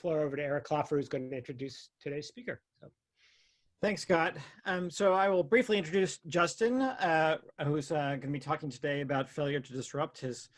floor over to Eric Klopfer, who's going to introduce today's speaker. So. Thanks, Scott. Um, so I will briefly introduce Justin, uh, who's uh, going to be talking today about failure to disrupt his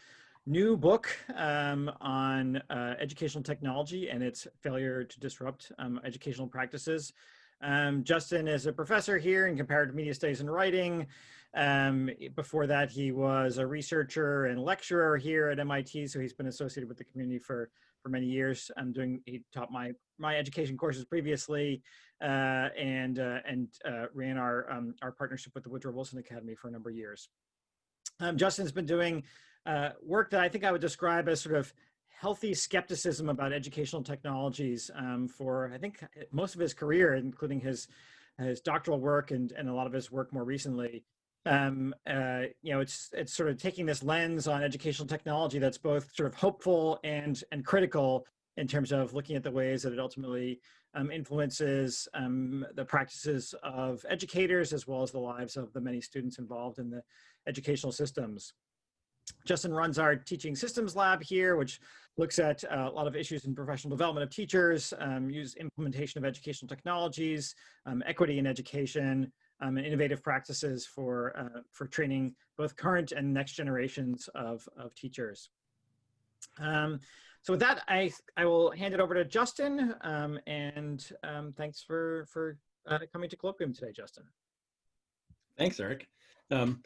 new book um, on uh, educational technology and its failure to disrupt um, educational practices. Um, Justin is a professor here in comparative media studies and writing. Um, before that, he was a researcher and lecturer here at MIT, so he's been associated with the community for, for many years. I'm doing, he taught my, my education courses previously uh, and, uh, and uh, ran our, um, our partnership with the Woodrow Wilson Academy for a number of years. Um, Justin's been doing uh, work that I think I would describe as sort of healthy skepticism about educational technologies um, for, I think, most of his career, including his, his doctoral work and, and a lot of his work more recently um, uh, you know, it's it's sort of taking this lens on educational technology that's both sort of hopeful and and critical in terms of looking at the ways that it ultimately um, influences um, the practices of educators as well as the lives of the many students involved in the educational systems. Justin runs our teaching systems lab here, which looks at uh, a lot of issues in professional development of teachers, um, use implementation of educational technologies, um, equity in education, um, and innovative practices for, uh, for training both current and next generations of, of teachers. Um, so with that, I, I will hand it over to Justin, um, and um, thanks for, for uh, coming to Colloquium today, Justin. Thanks, Eric. Um,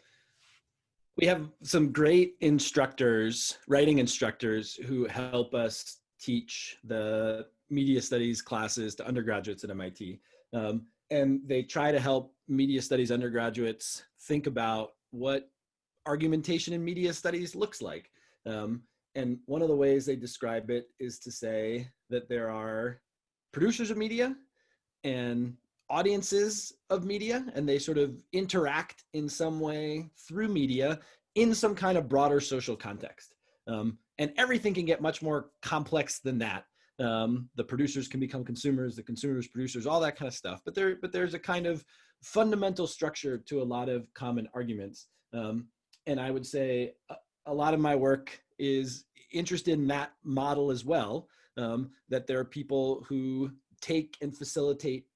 we have some great instructors, writing instructors, who help us teach the media studies classes to undergraduates at MIT. Um, and they try to help media studies undergraduates think about what argumentation in media studies looks like. Um, and one of the ways they describe it is to say that there are producers of media and audiences of media, and they sort of interact in some way through media in some kind of broader social context. Um, and everything can get much more complex than that. Um, the producers can become consumers, the consumers producers, all that kind of stuff. But there, but there's a kind of fundamental structure to a lot of common arguments. Um, and I would say a, a, lot of my work is interested in that model as well. Um, that there are people who take and facilitate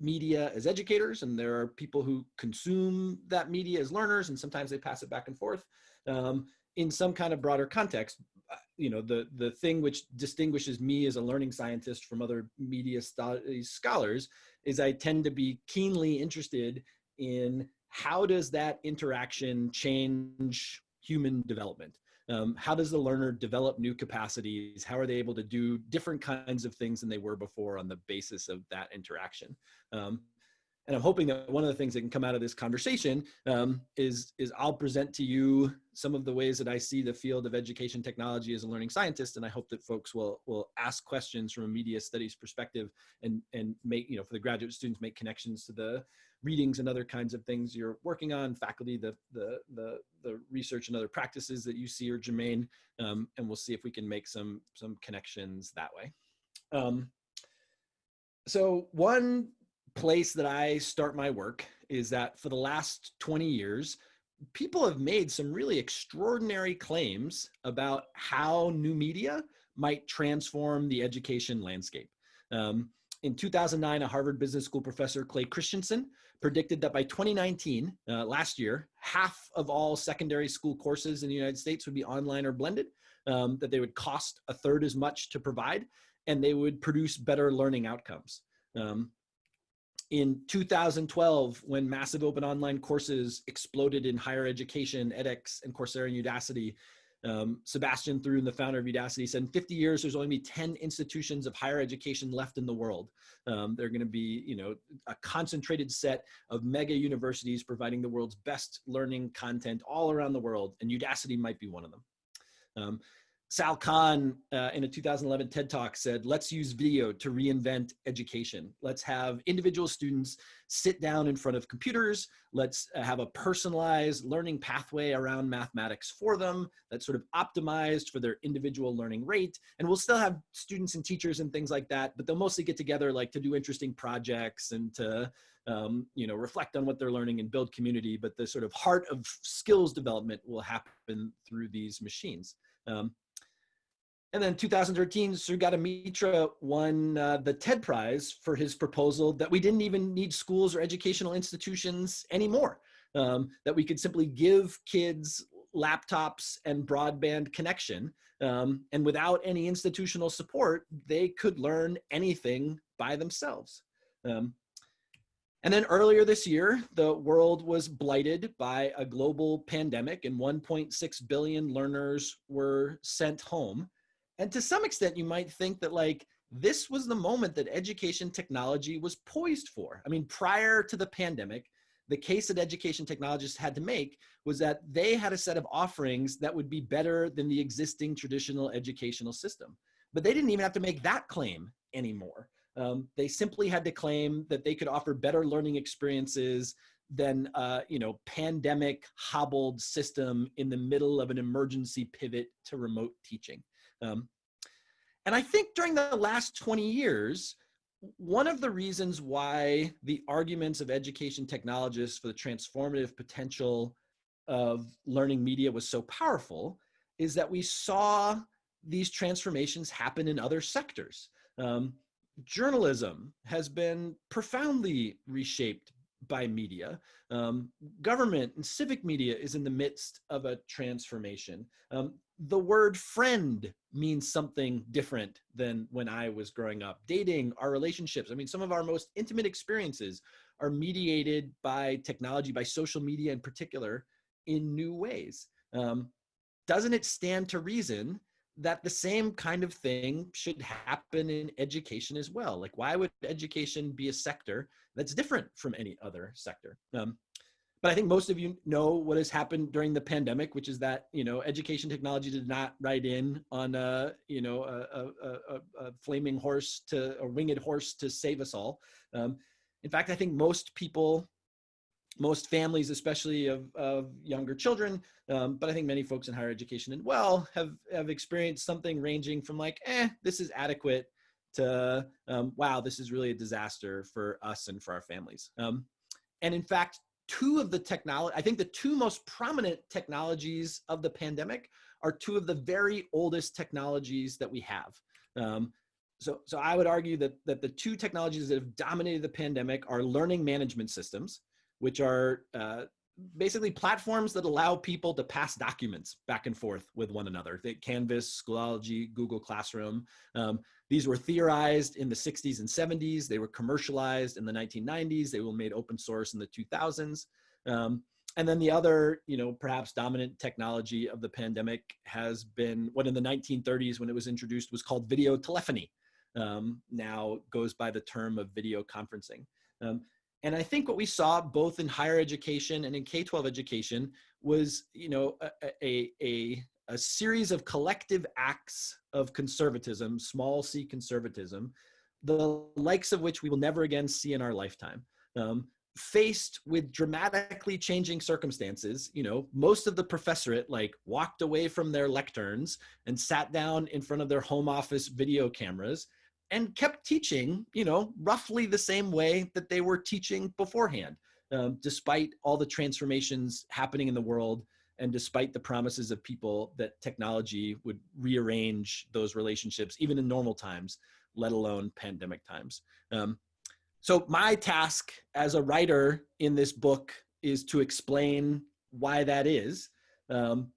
media as educators, and there are people who consume that media as learners, and sometimes they pass it back and forth um, in some kind of broader context you know, the, the thing which distinguishes me as a learning scientist from other media studies scholars is I tend to be keenly interested in how does that interaction change human development? Um, how does the learner develop new capacities? How are they able to do different kinds of things than they were before on the basis of that interaction? Um, and I'm hoping that one of the things that can come out of this conversation um, is, is I'll present to you some of the ways that I see the field of education technology as a learning scientist. And I hope that folks will, will ask questions from a media studies perspective and, and make, you know, for the graduate students, make connections to the readings and other kinds of things you're working on, faculty, the, the, the, the research and other practices that you see are germane. Um, and we'll see if we can make some, some connections that way. Um, so one place that I start my work is that for the last 20 years, people have made some really extraordinary claims about how new media might transform the education landscape. Um, in 2009, a Harvard Business School professor, Clay Christensen, predicted that by 2019, uh, last year, half of all secondary school courses in the United States would be online or blended, um, that they would cost a third as much to provide, and they would produce better learning outcomes. Um, in 2012, when massive open online courses exploded in higher education, edX and Coursera and Udacity, um, Sebastian Thrun, the founder of Udacity, said in 50 years, there's only be 10 institutions of higher education left in the world. Um, they're going to be, you know, a concentrated set of mega universities providing the world's best learning content all around the world, and Udacity might be one of them. Um, Sal Khan uh, in a 2011 TED Talk said, let's use video to reinvent education. Let's have individual students sit down in front of computers. Let's uh, have a personalized learning pathway around mathematics for them that's sort of optimized for their individual learning rate. And we'll still have students and teachers and things like that, but they'll mostly get together like to do interesting projects and to um, you know, reflect on what they're learning and build community. But the sort of heart of skills development will happen through these machines. Um, and then 2013, Sugata Mitra won uh, the TED Prize for his proposal that we didn't even need schools or educational institutions anymore, um, that we could simply give kids laptops and broadband connection. Um, and without any institutional support, they could learn anything by themselves. Um, and then earlier this year, the world was blighted by a global pandemic and 1.6 billion learners were sent home. And to some extent, you might think that like, this was the moment that education technology was poised for. I mean, prior to the pandemic, the case that education technologists had to make was that they had a set of offerings that would be better than the existing traditional educational system. But they didn't even have to make that claim anymore. Um, they simply had to claim that they could offer better learning experiences than uh, you know pandemic hobbled system in the middle of an emergency pivot to remote teaching. Um, and I think during the last 20 years, one of the reasons why the arguments of education technologists for the transformative potential of learning media was so powerful is that we saw these transformations happen in other sectors. Um, journalism has been profoundly reshaped by media. Um, government and civic media is in the midst of a transformation. Um, the word friend means something different than when I was growing up. Dating, our relationships, I mean, some of our most intimate experiences are mediated by technology, by social media in particular, in new ways. Um, doesn't it stand to reason that the same kind of thing should happen in education as well. Like, why would education be a sector that's different from any other sector? Um, but I think most of you know what has happened during the pandemic, which is that you know education technology did not ride in on a you know a, a, a, a flaming horse to a winged horse to save us all. Um, in fact, I think most people most families, especially of, of younger children, um, but I think many folks in higher education as well have, have experienced something ranging from like, eh, this is adequate to, um, wow, this is really a disaster for us and for our families. Um, and in fact, two of the technology, I think the two most prominent technologies of the pandemic are two of the very oldest technologies that we have. Um, so, so I would argue that, that the two technologies that have dominated the pandemic are learning management systems, which are uh, basically platforms that allow people to pass documents back and forth with one another. Think Canvas, Schoology, Google Classroom. Um, these were theorized in the 60s and 70s. They were commercialized in the 1990s. They were made open source in the 2000s. Um, and then the other, you know, perhaps dominant technology of the pandemic has been what in the 1930s when it was introduced was called video telephony. Um, now goes by the term of video conferencing. Um, and I think what we saw both in higher education and in K-12 education was, you know, a, a, a series of collective acts of conservatism, small c conservatism, the likes of which we will never again see in our lifetime. Um, faced with dramatically changing circumstances, you know, most of the professorate like walked away from their lecterns and sat down in front of their home office video cameras and kept teaching, you know, roughly the same way that they were teaching beforehand, um, despite all the transformations happening in the world and despite the promises of people that technology would rearrange those relationships, even in normal times, let alone pandemic times. Um, so my task as a writer in this book is to explain why that is, um,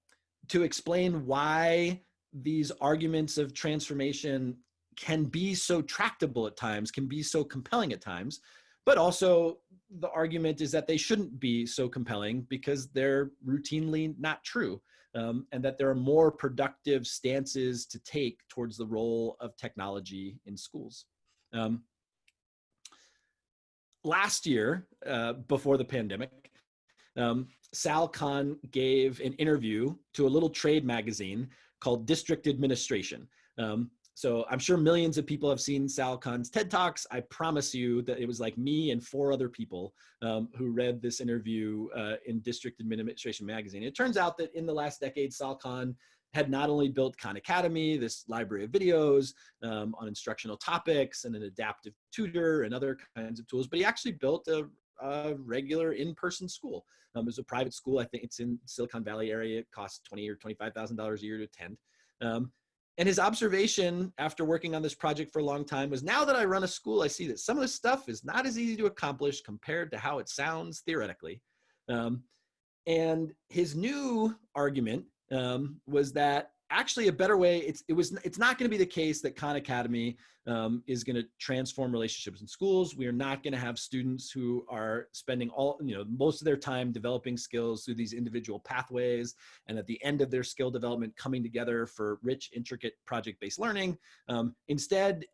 to explain why these arguments of transformation can be so tractable at times, can be so compelling at times, but also the argument is that they shouldn't be so compelling because they're routinely not true. Um, and that there are more productive stances to take towards the role of technology in schools. Um, last year, uh, before the pandemic, um, Sal Khan gave an interview to a little trade magazine called District Administration. Um, so I'm sure millions of people have seen Sal Khan's TED Talks. I promise you that it was like me and four other people um, who read this interview uh, in District Administration Magazine. It turns out that in the last decade, Sal Khan had not only built Khan Academy, this library of videos um, on instructional topics and an adaptive tutor and other kinds of tools, but he actually built a, a regular in-person school. Um, it was a private school. I think it's in Silicon Valley area. It costs twenty or $25,000 a year to attend. Um, and his observation after working on this project for a long time was now that I run a school, I see that some of this stuff is not as easy to accomplish compared to how it sounds theoretically. Um, and his new argument um, was that actually a better way it's it was it's not going to be the case that khan academy um, is going to transform relationships in schools. We are not going to have students who are spending all you know most of their time developing skills through these individual pathways and at the end of their skill development coming together for rich intricate project-based learning. Um, instead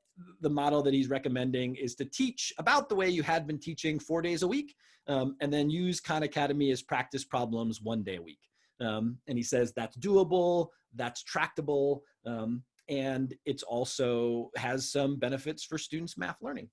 the model that he's recommending is to teach about the way you had been teaching four days a week um, and then use khan academy as practice problems one day a week um, and he says that's doable, that's tractable, um, and it's also has some benefits for students' math learning.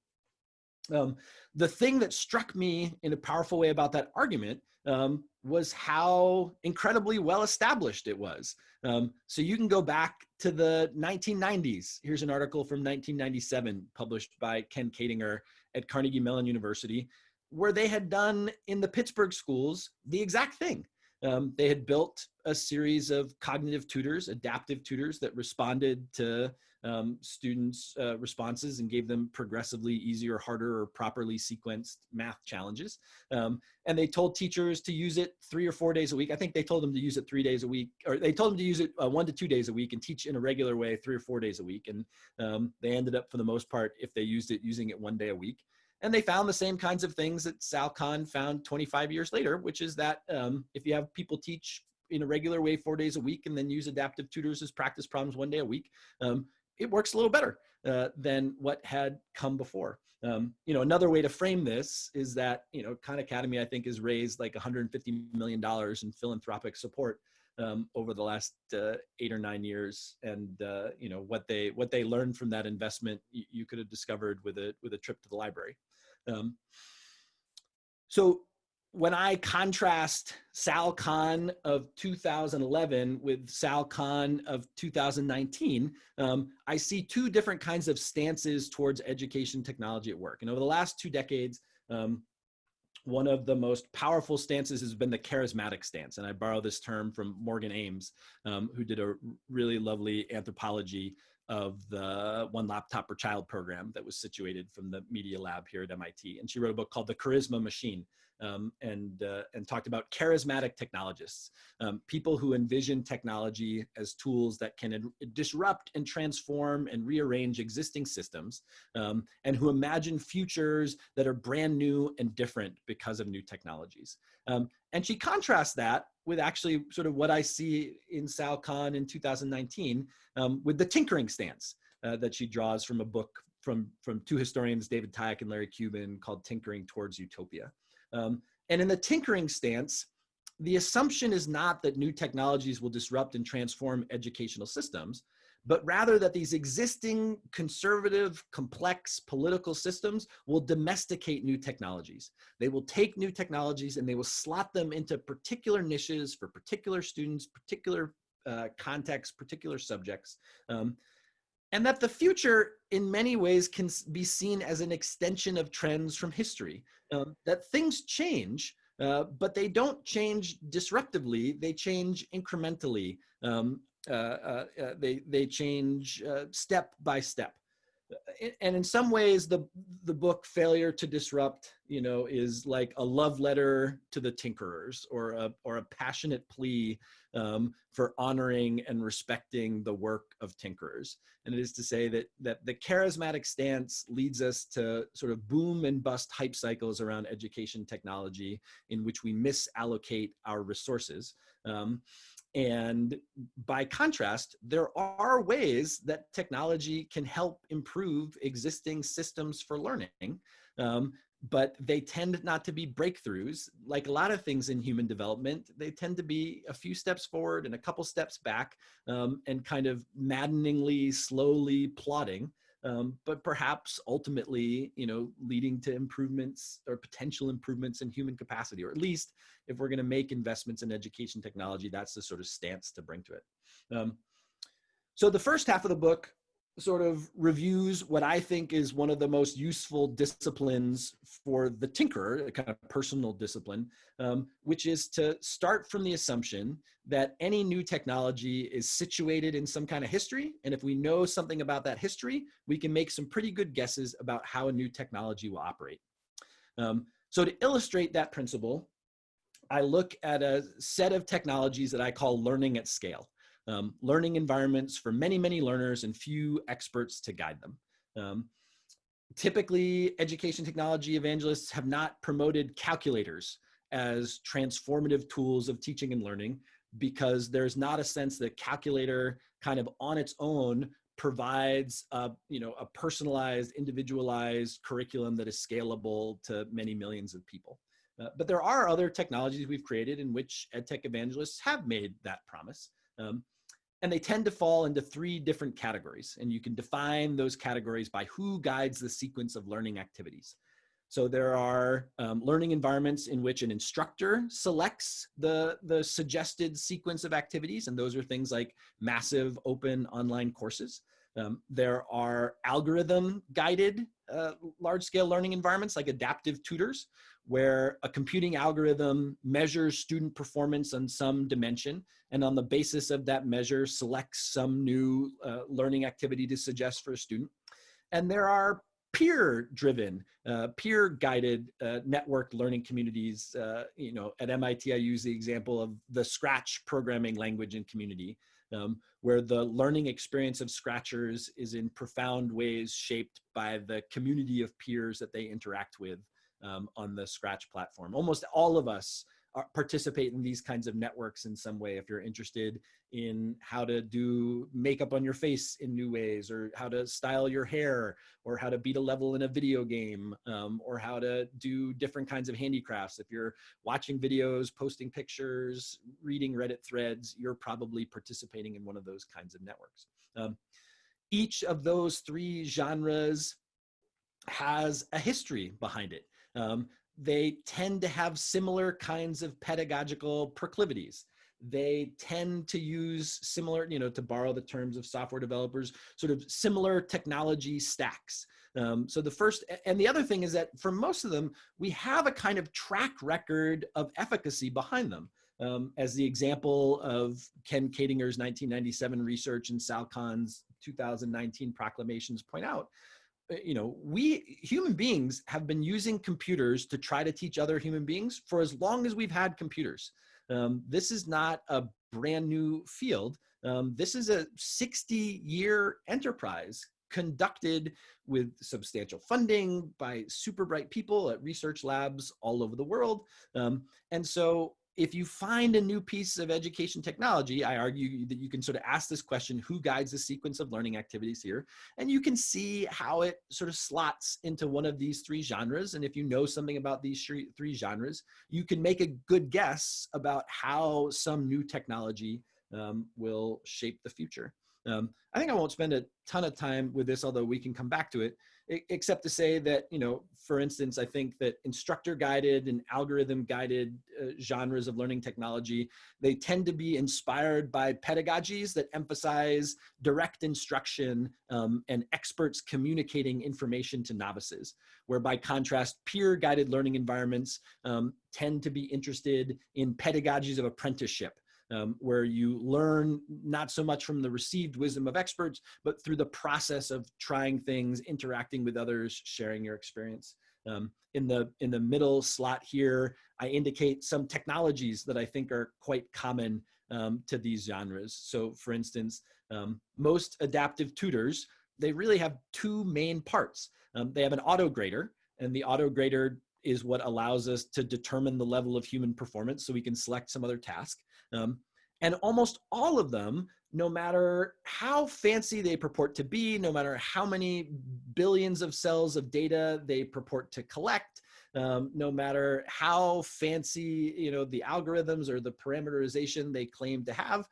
Um, the thing that struck me in a powerful way about that argument um, was how incredibly well established it was. Um, so you can go back to the 1990s. Here's an article from 1997 published by Ken Koedinger at Carnegie Mellon University, where they had done in the Pittsburgh schools the exact thing um, they had built a series of cognitive tutors, adaptive tutors that responded to um, students' uh, responses and gave them progressively easier, harder, or properly sequenced math challenges. Um, and they told teachers to use it three or four days a week. I think they told them to use it three days a week, or they told them to use it uh, one to two days a week and teach in a regular way three or four days a week. And um, they ended up, for the most part, if they used it, using it one day a week. And they found the same kinds of things that Sal Khan found 25 years later, which is that um, if you have people teach in a regular way four days a week and then use adaptive tutors as practice problems one day a week, um, it works a little better uh, than what had come before. Um, you know, another way to frame this is that, you know, Khan Academy, I think, has raised like $150 million in philanthropic support um, over the last uh, eight or nine years, and uh, you know what they what they learned from that investment, you, you could have discovered with a with a trip to the library. Um, so when I contrast Sal Khan of 2011 with Sal Khan of 2019, um, I see two different kinds of stances towards education technology at work. And over the last two decades, um, one of the most powerful stances has been the charismatic stance. And I borrow this term from Morgan Ames, um, who did a really lovely anthropology of the One Laptop Per Child program that was situated from the Media Lab here at MIT. And she wrote a book called The Charisma Machine um, and, uh, and talked about charismatic technologists, um, people who envision technology as tools that can disrupt and transform and rearrange existing systems, um, and who imagine futures that are brand new and different because of new technologies. Um, and she contrasts that with actually sort of what I see in Sal Khan in 2019 um, with the tinkering stance uh, that she draws from a book from, from two historians, David Tyack and Larry Cuban, called Tinkering Towards Utopia. Um, and in the tinkering stance, the assumption is not that new technologies will disrupt and transform educational systems, but rather that these existing conservative, complex political systems will domesticate new technologies. They will take new technologies and they will slot them into particular niches for particular students, particular uh, contexts, particular subjects. Um, and that the future in many ways can be seen as an extension of trends from history. Um, that things change, uh, but they don't change disruptively, they change incrementally. Um, uh, uh, uh, they, they change step by step. And in some ways, the, the book Failure to Disrupt, you know, is like a love letter to the tinkerers or a, or a passionate plea um, for honoring and respecting the work of tinkerers. And it is to say that, that the charismatic stance leads us to sort of boom and bust hype cycles around education technology in which we misallocate our resources. Um, and by contrast, there are ways that technology can help improve existing systems for learning, um, but they tend not to be breakthroughs. Like a lot of things in human development, they tend to be a few steps forward and a couple steps back um, and kind of maddeningly, slowly plodding um, but perhaps ultimately, you know, leading to improvements or potential improvements in human capacity, or at least if we're going to make investments in education technology, that's the sort of stance to bring to it. Um, so the first half of the book sort of reviews what I think is one of the most useful disciplines for the tinkerer, a kind of personal discipline, um, which is to start from the assumption that any new technology is situated in some kind of history. And if we know something about that history, we can make some pretty good guesses about how a new technology will operate. Um, so to illustrate that principle, I look at a set of technologies that I call learning at scale um, learning environments for many, many learners and few experts to guide them. Um, typically, education technology evangelists have not promoted calculators as transformative tools of teaching and learning because there's not a sense that calculator kind of on its own provides a, you know, a personalized, individualized curriculum that is scalable to many millions of people. Uh, but there are other technologies we've created in which EdTech evangelists have made that promise. Um, and they tend to fall into three different categories. And you can define those categories by who guides the sequence of learning activities. So there are um, learning environments in which an instructor selects the, the suggested sequence of activities. And those are things like massive open online courses. Um, there are algorithm guided uh, large scale learning environments like adaptive tutors, where a computing algorithm measures student performance on some dimension and on the basis of that measure selects some new uh, learning activity to suggest for a student. And there are peer driven, uh, peer guided uh, network learning communities. Uh, you know, at MIT, I use the example of the Scratch programming language and community, um, where the learning experience of Scratchers is in profound ways shaped by the community of peers that they interact with um, on the Scratch platform. Almost all of us are, participate in these kinds of networks in some way if you're interested in how to do makeup on your face in new ways or how to style your hair or how to beat a level in a video game um, or how to do different kinds of handicrafts. If you're watching videos, posting pictures, reading Reddit threads, you're probably participating in one of those kinds of networks. Um, each of those three genres has a history behind it. Um, they tend to have similar kinds of pedagogical proclivities. They tend to use similar, you know, to borrow the terms of software developers, sort of similar technology stacks. Um, so the first, and the other thing is that for most of them, we have a kind of track record of efficacy behind them. Um, as the example of Ken Koedinger's 1997 research and Sal Khan's 2019 proclamations point out, you know, we human beings have been using computers to try to teach other human beings for as long as we've had computers. Um, this is not a brand new field. Um, this is a 60 year enterprise conducted with substantial funding by super bright people at research labs all over the world. Um, and so if you find a new piece of education technology, I argue that you can sort of ask this question, who guides the sequence of learning activities here? And you can see how it sort of slots into one of these three genres. And if you know something about these three genres, you can make a good guess about how some new technology um, will shape the future. Um, I think I won't spend a ton of time with this, although we can come back to it, except to say that, you know, for instance, I think that instructor guided and algorithm guided uh, genres of learning technology, they tend to be inspired by pedagogies that emphasize direct instruction um, and experts communicating information to novices, where by contrast, peer guided learning environments um, tend to be interested in pedagogies of apprenticeship um, where you learn not so much from the received wisdom of experts, but through the process of trying things, interacting with others, sharing your experience. Um, in the in the middle slot here, I indicate some technologies that I think are quite common um, to these genres. So for instance, um, most adaptive tutors, they really have two main parts. Um, they have an auto grader, and the auto grader is what allows us to determine the level of human performance so we can select some other task. Um, and almost all of them, no matter how fancy they purport to be, no matter how many billions of cells of data they purport to collect, um, no matter how fancy you know the algorithms or the parameterization they claim to have,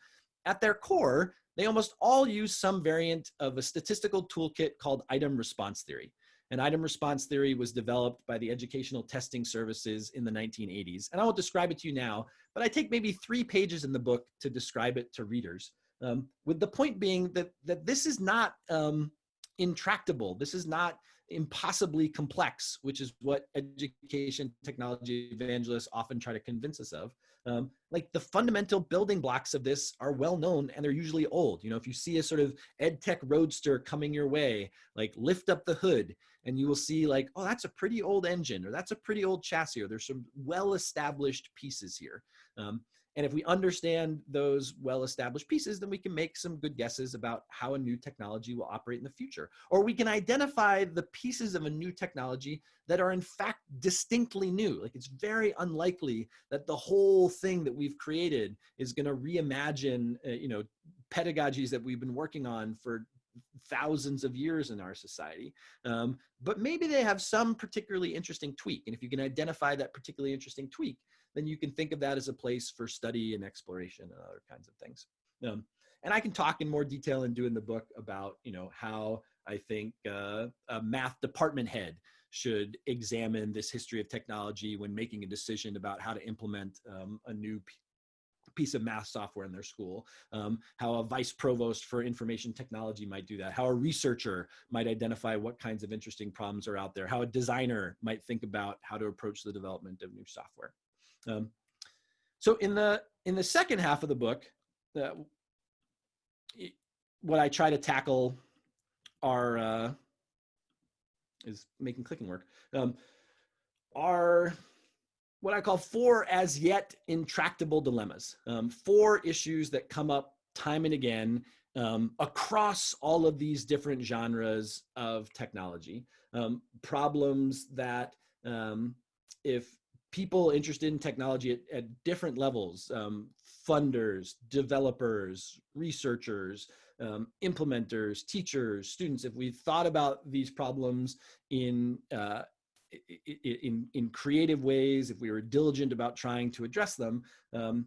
at their core, they almost all use some variant of a statistical toolkit called item response theory. And item response theory was developed by the Educational Testing Services in the 1980s. And I won't describe it to you now, but I take maybe three pages in the book to describe it to readers. Um, with the point being that, that this is not um, intractable. This is not impossibly complex, which is what education technology evangelists often try to convince us of. Um, like the fundamental building blocks of this are well known and they're usually old. You know, if you see a sort of ed tech roadster coming your way, like lift up the hood and you will see like, oh, that's a pretty old engine or that's a pretty old chassis or there's some well-established pieces here. Um, and if we understand those well-established pieces, then we can make some good guesses about how a new technology will operate in the future. Or we can identify the pieces of a new technology that are in fact distinctly new. Like it's very unlikely that the whole thing that we've created is gonna reimagine, uh, you know, pedagogies that we've been working on for thousands of years in our society. Um, but maybe they have some particularly interesting tweak. And if you can identify that particularly interesting tweak, then you can think of that as a place for study and exploration and other kinds of things. Um, and I can talk in more detail and do in the book about, you know, how I think uh, a math department head should examine this history of technology when making a decision about how to implement um, a new piece of math software in their school, um, how a vice provost for information technology might do that, how a researcher might identify what kinds of interesting problems are out there, how a designer might think about how to approach the development of new software. Um, so in the in the second half of the book, uh, what I try to tackle are uh, is making clicking work. Um, are what I call four as yet intractable dilemmas, um, four issues that come up time and again um, across all of these different genres of technology. Um, problems that um, if people interested in technology at, at different levels, um, funders, developers, researchers, um, implementers, teachers, students, if we thought about these problems in, uh, in, in creative ways, if we were diligent about trying to address them, um,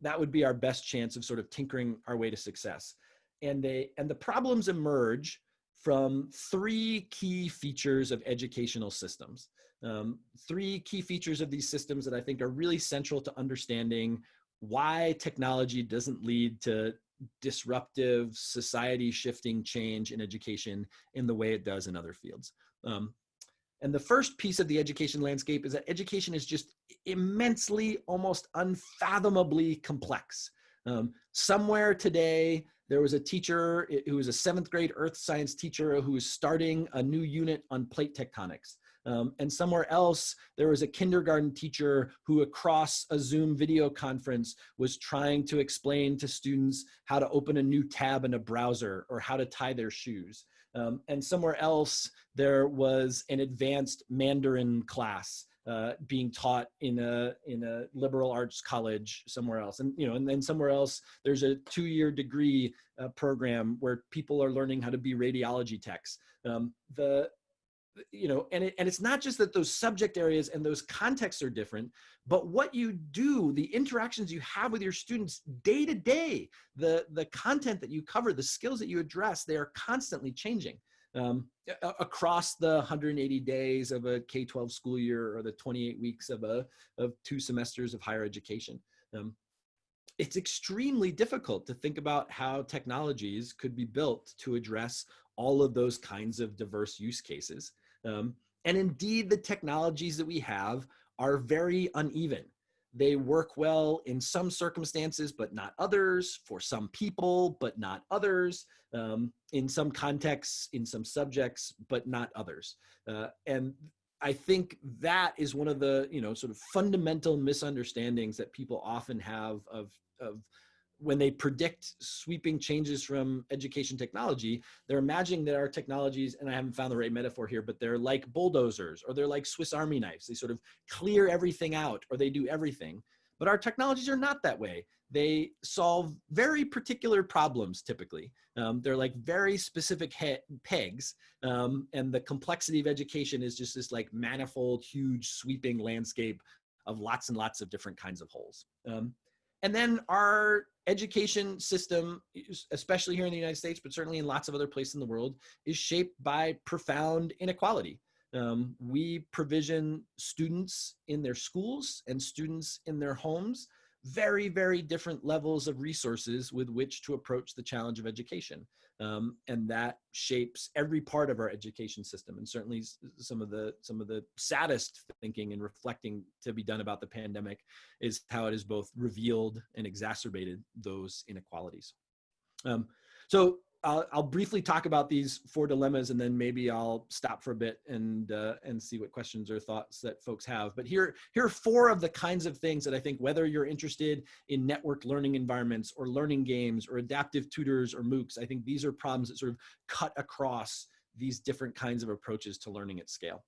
that would be our best chance of sort of tinkering our way to success. And, they, and the problems emerge from three key features of educational systems. Um, three key features of these systems that I think are really central to understanding why technology doesn't lead to disruptive society shifting change in education in the way it does in other fields. Um, and the first piece of the education landscape is that education is just immensely, almost unfathomably complex. Um, somewhere today, there was a teacher who was a seventh grade earth science teacher who was starting a new unit on plate tectonics. Um, and somewhere else, there was a kindergarten teacher who across a Zoom video conference was trying to explain to students how to open a new tab in a browser or how to tie their shoes. Um, and somewhere else, there was an advanced Mandarin class uh, being taught in a in a liberal arts college somewhere else, and you know, and then somewhere else there's a two-year degree uh, program where people are learning how to be radiology techs. Um, the you know, and, it, and it's not just that those subject areas and those contexts are different, but what you do, the interactions you have with your students day to day, the, the content that you cover, the skills that you address, they are constantly changing um, across the 180 days of a K-12 school year or the 28 weeks of, a, of two semesters of higher education. Um, it's extremely difficult to think about how technologies could be built to address all of those kinds of diverse use cases. Um, and indeed, the technologies that we have are very uneven. They work well in some circumstances, but not others, for some people, but not others, um, in some contexts, in some subjects, but not others. Uh, and I think that is one of the, you know, sort of fundamental misunderstandings that people often have of, of when they predict sweeping changes from education technology, they're imagining that our technologies, and I haven't found the right metaphor here, but they're like bulldozers or they're like Swiss Army knives. They sort of clear everything out or they do everything. But our technologies are not that way. They solve very particular problems typically. Um, they're like very specific pegs. Um, and the complexity of education is just this like manifold, huge, sweeping landscape of lots and lots of different kinds of holes. Um, and then our education system, especially here in the United States, but certainly in lots of other places in the world, is shaped by profound inequality. Um, we provision students in their schools and students in their homes very, very different levels of resources with which to approach the challenge of education. Um, and that shapes every part of our education system. And certainly some of the some of the saddest thinking and reflecting to be done about the pandemic is how it has both revealed and exacerbated those inequalities. Um, so I'll, I'll, briefly talk about these four dilemmas and then maybe I'll stop for a bit and uh, and see what questions or thoughts that folks have. But here, here are four of the kinds of things that I think whether you're interested in network learning environments or learning games or adaptive tutors or MOOCs, I think these are problems that sort of cut across these different kinds of approaches to learning at scale.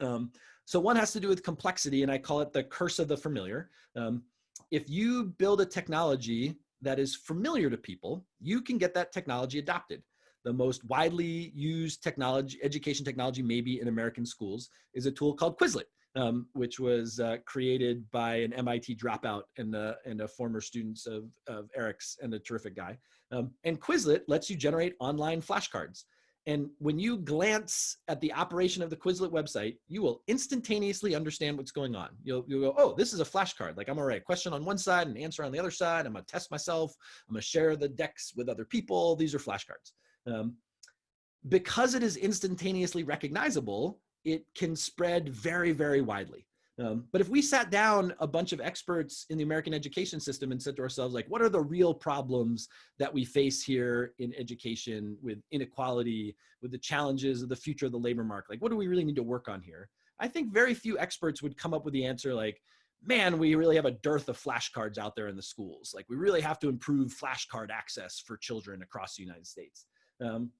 Um, so one has to do with complexity and I call it the curse of the familiar. Um, if you build a technology that is familiar to people, you can get that technology adopted. The most widely used technology, education technology maybe in American schools is a tool called Quizlet, um, which was uh, created by an MIT dropout and, uh, and a former student of, of Eric's and a terrific guy. Um, and Quizlet lets you generate online flashcards. And when you glance at the operation of the Quizlet website, you will instantaneously understand what's going on. You'll, you'll go, oh, this is a flashcard. Like I'm gonna write a question on one side and answer on the other side. I'm gonna test myself. I'm gonna share the decks with other people. These are flashcards. Um, because it is instantaneously recognizable, it can spread very, very widely. Um, but if we sat down a bunch of experts in the American education system and said to ourselves, like, what are the real problems that we face here in education with inequality, with the challenges of the future of the labor market? Like, what do we really need to work on here? I think very few experts would come up with the answer like, man, we really have a dearth of flashcards out there in the schools. Like, we really have to improve flashcard access for children across the United States. Um,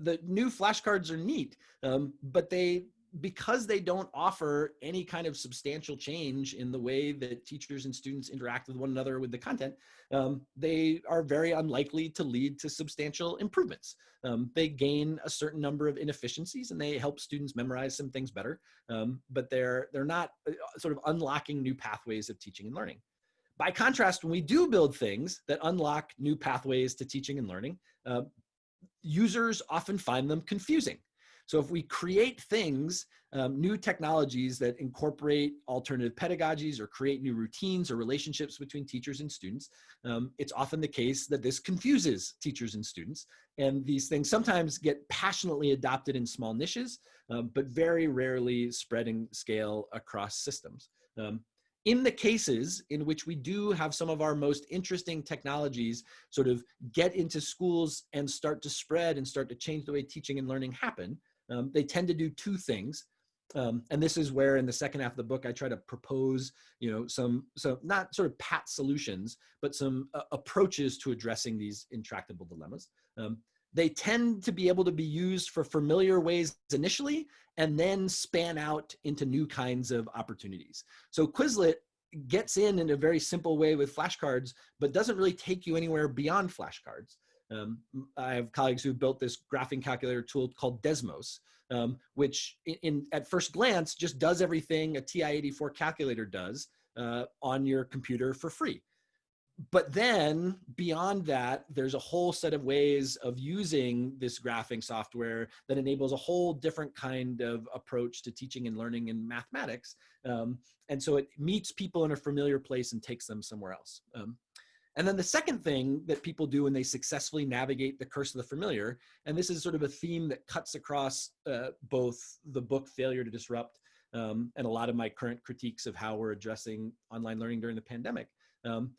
the new flashcards are neat, um, but they because they don't offer any kind of substantial change in the way that teachers and students interact with one another with the content, um, they are very unlikely to lead to substantial improvements. Um, they gain a certain number of inefficiencies and they help students memorize some things better, um, but they're, they're not uh, sort of unlocking new pathways of teaching and learning. By contrast, when we do build things that unlock new pathways to teaching and learning, uh, users often find them confusing. So if we create things, um, new technologies that incorporate alternative pedagogies or create new routines or relationships between teachers and students, um, it's often the case that this confuses teachers and students. And these things sometimes get passionately adopted in small niches, um, but very rarely spreading scale across systems. Um, in the cases in which we do have some of our most interesting technologies sort of get into schools and start to spread and start to change the way teaching and learning happen, um, they tend to do two things. Um, and this is where in the second half of the book, I try to propose, you know, some, so not sort of pat solutions, but some uh, approaches to addressing these intractable dilemmas. Um, they tend to be able to be used for familiar ways initially, and then span out into new kinds of opportunities. So Quizlet gets in in a very simple way with flashcards, but doesn't really take you anywhere beyond flashcards. Um, I have colleagues who built this graphing calculator tool called Desmos, um, which in, in, at first glance just does everything a TI-84 calculator does uh, on your computer for free. But then beyond that, there's a whole set of ways of using this graphing software that enables a whole different kind of approach to teaching and learning in mathematics. Um, and so it meets people in a familiar place and takes them somewhere else. Um, and then the second thing that people do when they successfully navigate the curse of the familiar, and this is sort of a theme that cuts across uh, both the book Failure to Disrupt um, and a lot of my current critiques of how we're addressing online learning during the pandemic, um,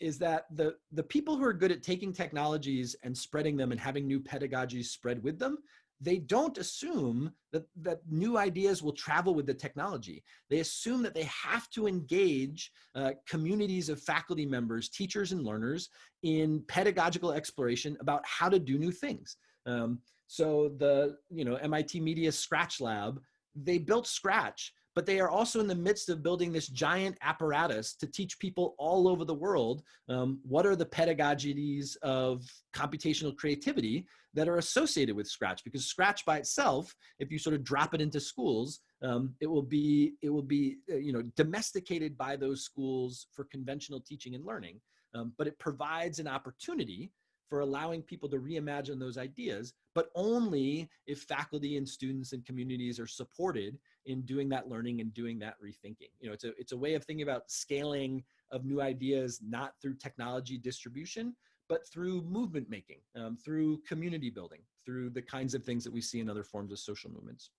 is that the, the people who are good at taking technologies and spreading them and having new pedagogies spread with them, they don't assume that, that new ideas will travel with the technology. They assume that they have to engage uh, communities of faculty members, teachers and learners in pedagogical exploration about how to do new things. Um, so the you know MIT Media Scratch Lab, they built Scratch but they are also in the midst of building this giant apparatus to teach people all over the world um, what are the pedagogies of computational creativity that are associated with Scratch. Because Scratch by itself, if you sort of drop it into schools, um, it will be it will be uh, you know domesticated by those schools for conventional teaching and learning. Um, but it provides an opportunity for allowing people to reimagine those ideas, but only if faculty and students and communities are supported in doing that learning and doing that rethinking. You know, it's a, it's a way of thinking about scaling of new ideas, not through technology distribution, but through movement making, um, through community building, through the kinds of things that we see in other forms of social movements.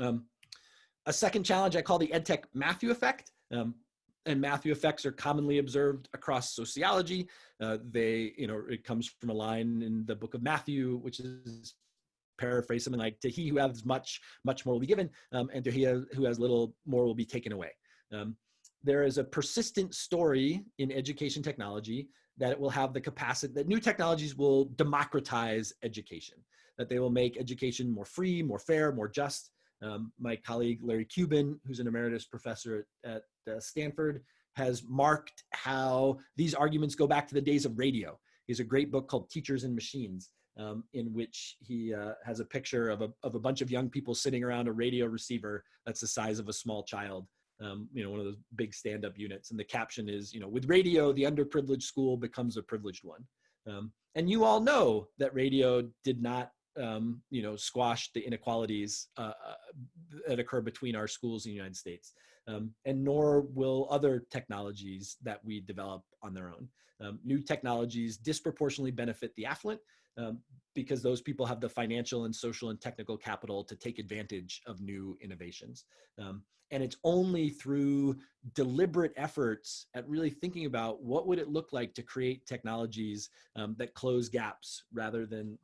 Um, a second challenge I call the EdTech Matthew effect. Um, and Matthew effects are commonly observed across sociology. Uh, they, you know, it comes from a line in the book of Matthew, which is paraphrase something like, to he who has much, much more will be given, um, and to he who has little, more will be taken away. Um, there is a persistent story in education technology that it will have the capacity, that new technologies will democratize education, that they will make education more free, more fair, more just. Um, my colleague Larry Cuban, who's an emeritus professor at, at uh, Stanford, has marked how these arguments go back to the days of radio. He has a great book called Teachers and Machines, um, in which he uh, has a picture of a, of a bunch of young people sitting around a radio receiver that's the size of a small child. Um, you know, one of those big stand-up units. And the caption is, you know, with radio, the underprivileged school becomes a privileged one. Um, and you all know that radio did not, um, you know, squash the inequalities uh, uh, that occur between our schools in the United States. Um, and nor will other technologies that we develop on their own. Um, new technologies disproportionately benefit the affluent um, because those people have the financial and social and technical capital to take advantage of new innovations. Um, and it's only through deliberate efforts at really thinking about what would it look like to create technologies um, that close gaps rather than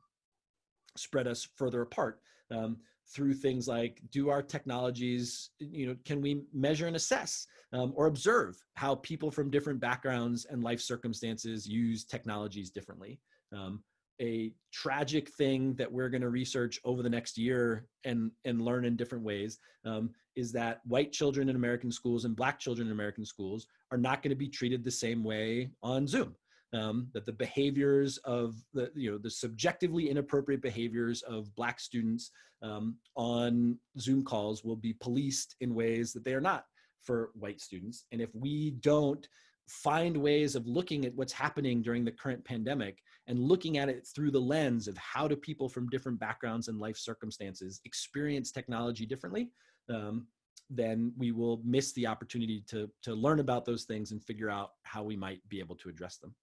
spread us further apart um, through things like do our technologies you know can we measure and assess um, or observe how people from different backgrounds and life circumstances use technologies differently um, a tragic thing that we're going to research over the next year and and learn in different ways um, is that white children in American schools and black children in American schools are not going to be treated the same way on Zoom. Um, that the behaviors of the you know the subjectively inappropriate behaviors of black students um, on Zoom calls will be policed in ways that they are not for white students. And if we don't find ways of looking at what's happening during the current pandemic and looking at it through the lens of how do people from different backgrounds and life circumstances experience technology differently, um, then we will miss the opportunity to, to learn about those things and figure out how we might be able to address them.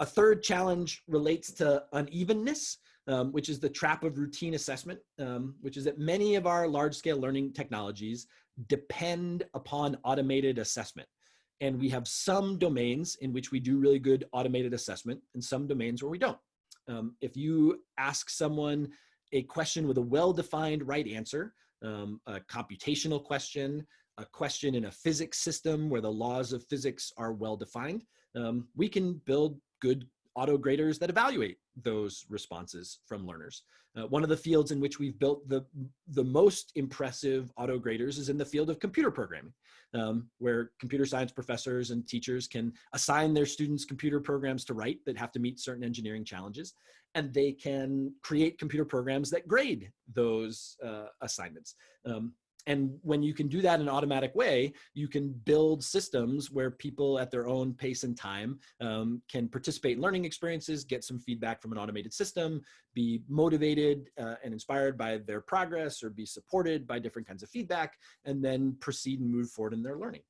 A third challenge relates to unevenness, um, which is the trap of routine assessment, um, which is that many of our large scale learning technologies depend upon automated assessment. And we have some domains in which we do really good automated assessment and some domains where we don't. Um, if you ask someone a question with a well-defined right answer, um, a computational question, a question in a physics system where the laws of physics are well-defined, um, we can build good auto graders that evaluate those responses from learners. Uh, one of the fields in which we've built the, the most impressive auto graders is in the field of computer programming, um, where computer science professors and teachers can assign their students computer programs to write that have to meet certain engineering challenges, and they can create computer programs that grade those uh, assignments. Um, and when you can do that in an automatic way, you can build systems where people at their own pace and time um, can participate in learning experiences, get some feedback from an automated system, be motivated uh, and inspired by their progress or be supported by different kinds of feedback, and then proceed and move forward in their learning.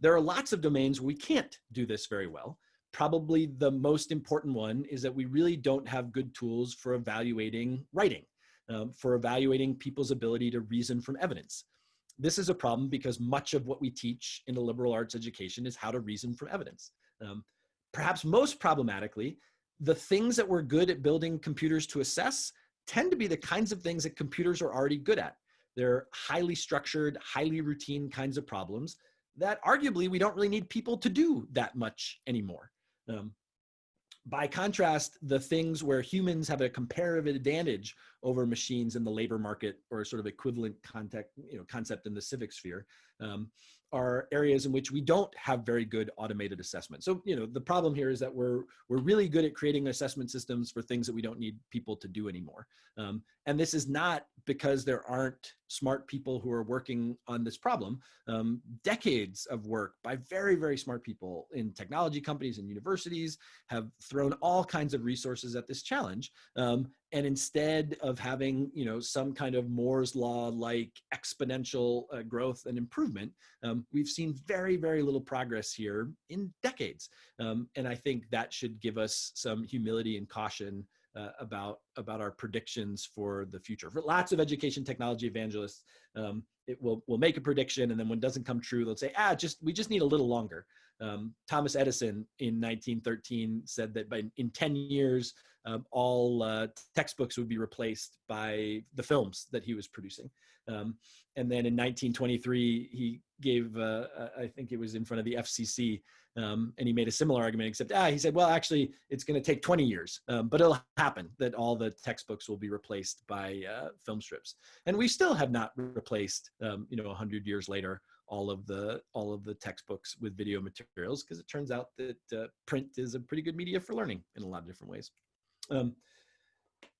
There are lots of domains where we can't do this very well. Probably the most important one is that we really don't have good tools for evaluating writing um, for evaluating people's ability to reason from evidence. This is a problem because much of what we teach in a liberal arts education is how to reason from evidence. Um, perhaps most problematically, the things that we're good at building computers to assess tend to be the kinds of things that computers are already good at. They're highly structured, highly routine kinds of problems that arguably we don't really need people to do that much anymore. Um, by contrast, the things where humans have a comparative advantage over machines in the labor market or sort of equivalent you know, concept in the civic sphere um, are areas in which we don't have very good automated assessment. So, you know, the problem here is that we're, we're really good at creating assessment systems for things that we don't need people to do anymore. Um, and this is not because there aren't smart people who are working on this problem. Um, decades of work by very, very smart people in technology companies and universities have thrown all kinds of resources at this challenge. Um, and instead of having you know some kind of Moore's law like exponential uh, growth and improvement, um, we've seen very very little progress here in decades, um, and I think that should give us some humility and caution uh, about about our predictions for the future. For lots of education technology evangelists, um, it will will make a prediction, and then when it doesn't come true, they'll say, "Ah, just we just need a little longer." Um, Thomas Edison in 1913 said that by in 10 years, um, all uh, textbooks would be replaced by the films that he was producing. Um, and then in 1923, he gave, uh, I think it was in front of the FCC, um, and he made a similar argument, except ah, he said, well, actually, it's going to take 20 years, um, but it'll happen that all the textbooks will be replaced by uh, film strips. And we still have not replaced, um, you know, 100 years later, all of the all of the textbooks with video materials because it turns out that uh, print is a pretty good media for learning in a lot of different ways. Um,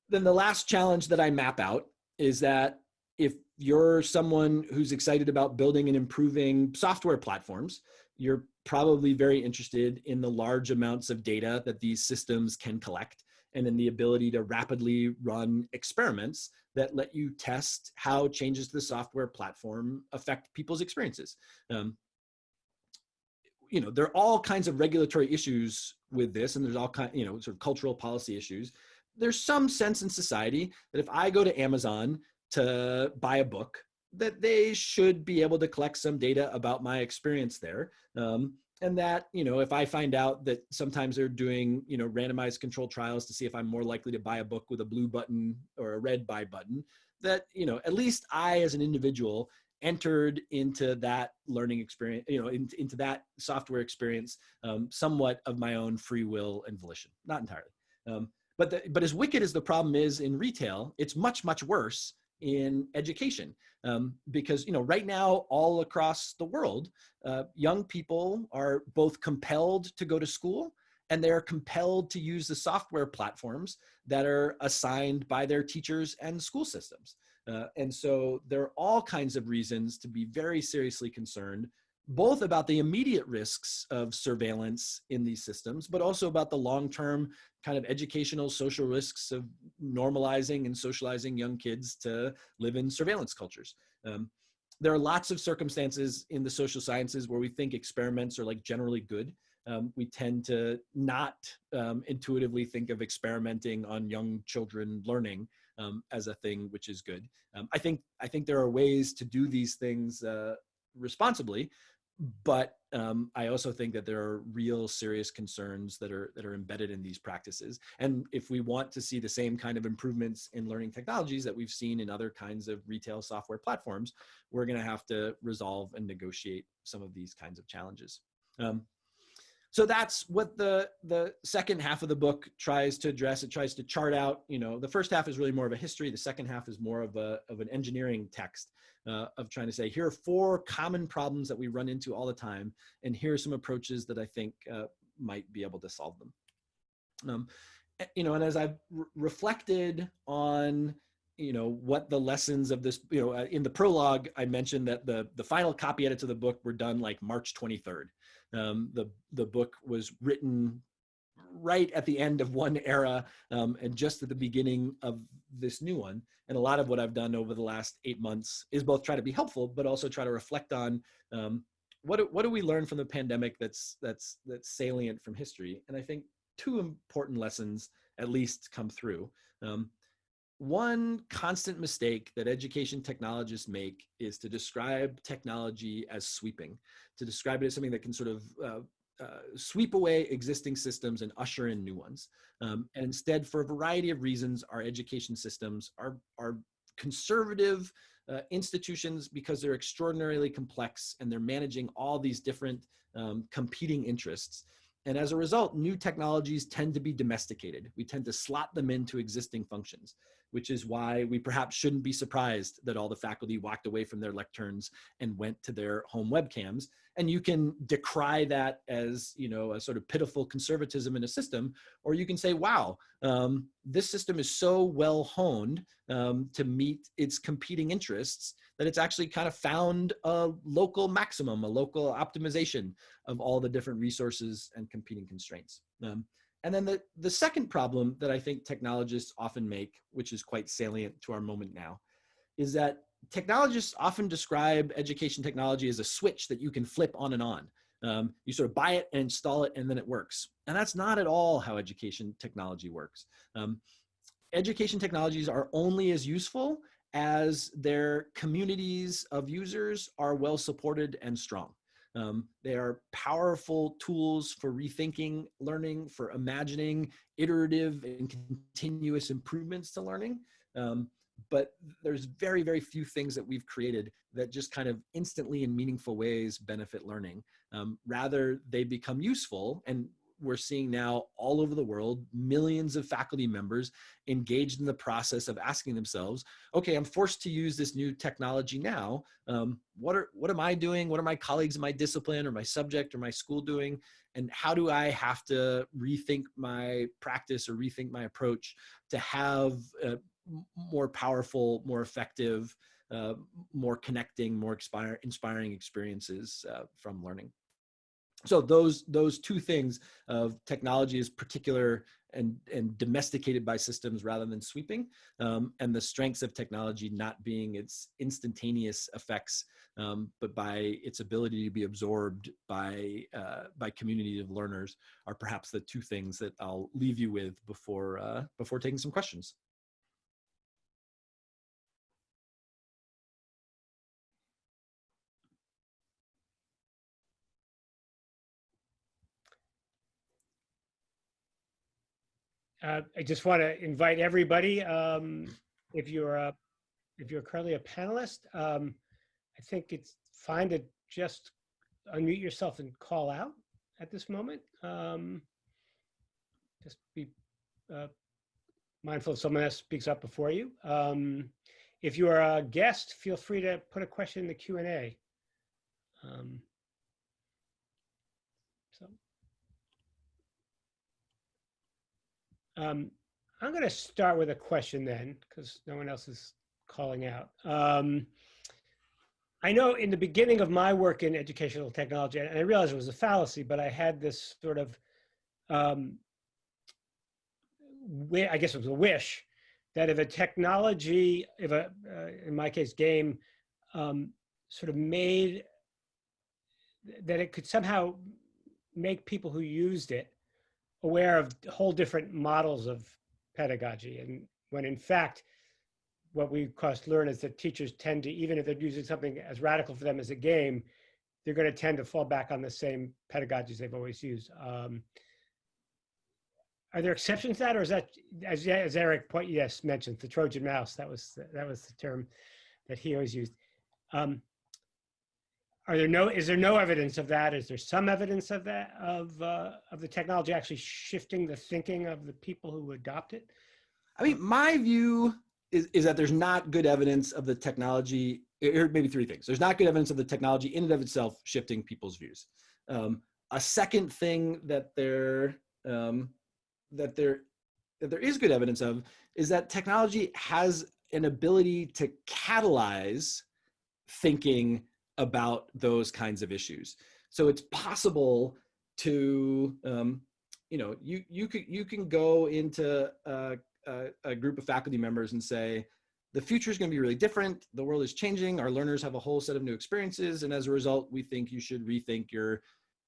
then the last challenge that I map out is that if you're someone who's excited about building and improving software platforms, you're probably very interested in the large amounts of data that these systems can collect and in the ability to rapidly run experiments that let you test how changes to the software platform affect people's experiences. Um, you know, there are all kinds of regulatory issues with this, and there's all kind, you know, sort of cultural policy issues. There's some sense in society that if I go to Amazon to buy a book, that they should be able to collect some data about my experience there. Um, and that you know if i find out that sometimes they're doing you know randomized controlled trials to see if i'm more likely to buy a book with a blue button or a red buy button that you know at least i as an individual entered into that learning experience you know in, into that software experience um, somewhat of my own free will and volition not entirely um, but the, but as wicked as the problem is in retail it's much much worse in education. Um, because you know right now all across the world uh, young people are both compelled to go to school and they're compelled to use the software platforms that are assigned by their teachers and school systems. Uh, and so there are all kinds of reasons to be very seriously concerned both about the immediate risks of surveillance in these systems, but also about the long-term kind of educational social risks of normalizing and socializing young kids to live in surveillance cultures. Um, there are lots of circumstances in the social sciences where we think experiments are like generally good. Um, we tend to not um, intuitively think of experimenting on young children learning um, as a thing which is good. Um, I think I think there are ways to do these things uh, responsibly, but um, I also think that there are real serious concerns that are that are embedded in these practices. And if we want to see the same kind of improvements in learning technologies that we've seen in other kinds of retail software platforms, we're going to have to resolve and negotiate some of these kinds of challenges. Um, so that's what the the second half of the book tries to address it tries to chart out you know the first half is really more of a history the second half is more of a of an engineering text uh, of trying to say here are four common problems that we run into all the time and here are some approaches that i think uh, might be able to solve them. Um, eh, you know and as i've re reflected on you know what the lessons of this you know uh, in the prologue i mentioned that the the final copy edits of the book were done like march 23rd um, the the book was written right at the end of one era um, and just at the beginning of this new one. And a lot of what I've done over the last eight months is both try to be helpful, but also try to reflect on um, what what do we learn from the pandemic that's that's that's salient from history. And I think two important lessons at least come through. Um, one constant mistake that education technologists make is to describe technology as sweeping, to describe it as something that can sort of uh, uh, sweep away existing systems and usher in new ones. Um, and instead, for a variety of reasons, our education systems are, are conservative uh, institutions because they're extraordinarily complex and they're managing all these different um, competing interests. And as a result, new technologies tend to be domesticated. We tend to slot them into existing functions which is why we perhaps shouldn't be surprised that all the faculty walked away from their lecterns and went to their home webcams. And you can decry that as, you know, a sort of pitiful conservatism in a system, or you can say, wow, um, this system is so well honed um, to meet its competing interests that it's actually kind of found a local maximum, a local optimization of all the different resources and competing constraints. Um, and then the, the second problem that I think technologists often make, which is quite salient to our moment now, is that technologists often describe education technology as a switch that you can flip on and on. Um, you sort of buy it and install it and then it works. And that's not at all how education technology works. Um, education technologies are only as useful as their communities of users are well supported and strong. Um, they are powerful tools for rethinking learning, for imagining iterative and continuous improvements to learning. Um, but there's very, very few things that we've created that just kind of instantly in meaningful ways benefit learning. Um, rather, they become useful and we're seeing now all over the world, millions of faculty members engaged in the process of asking themselves, okay, I'm forced to use this new technology now. Um, what, are, what am I doing? What are my colleagues in my discipline or my subject or my school doing? And how do I have to rethink my practice or rethink my approach to have uh, more powerful, more effective, uh, more connecting, more inspiring experiences uh, from learning so those those two things of technology is particular and and domesticated by systems rather than sweeping um, and the strengths of technology not being its instantaneous effects um, but by its ability to be absorbed by uh, by community of learners are perhaps the two things that I'll leave you with before uh, before taking some questions. Uh, I just want to invite everybody, um, if you're a, if you're currently a panelist, um, I think it's fine to just unmute yourself and call out at this moment. Um, just be uh, mindful if someone else speaks up before you. Um, if you are a guest, feel free to put a question in the Q and A. Um, so. Um, I'm going to start with a question then, because no one else is calling out. Um, I know in the beginning of my work in educational technology, and I realized it was a fallacy, but I had this sort of, um, I guess it was a wish, that if a technology, if a, uh, in my case, game, um, sort of made, that it could somehow make people who used it aware of whole different models of pedagogy. And when in fact, what we cost learn is that teachers tend to, even if they're using something as radical for them as a game, they're going to tend to fall back on the same pedagogies they've always used. Um, are there exceptions to that, or is that, as, as Eric point, yes mentioned, the Trojan mouse? That was that was the term that he always used. Um, are there no is there no evidence of that? Is there some evidence of that of uh, of the technology actually shifting the thinking of the people who adopt it? I mean my view is, is that there's not good evidence of the technology or maybe three things. There's not good evidence of the technology in and of itself shifting people's views. Um, a second thing that there um, that there that there is good evidence of is that technology has an ability to catalyze thinking about those kinds of issues. So it's possible to, um, you know, you, you, could, you can go into a, a, a group of faculty members and say, the future is going to be really different. The world is changing. Our learners have a whole set of new experiences. And as a result, we think you should rethink your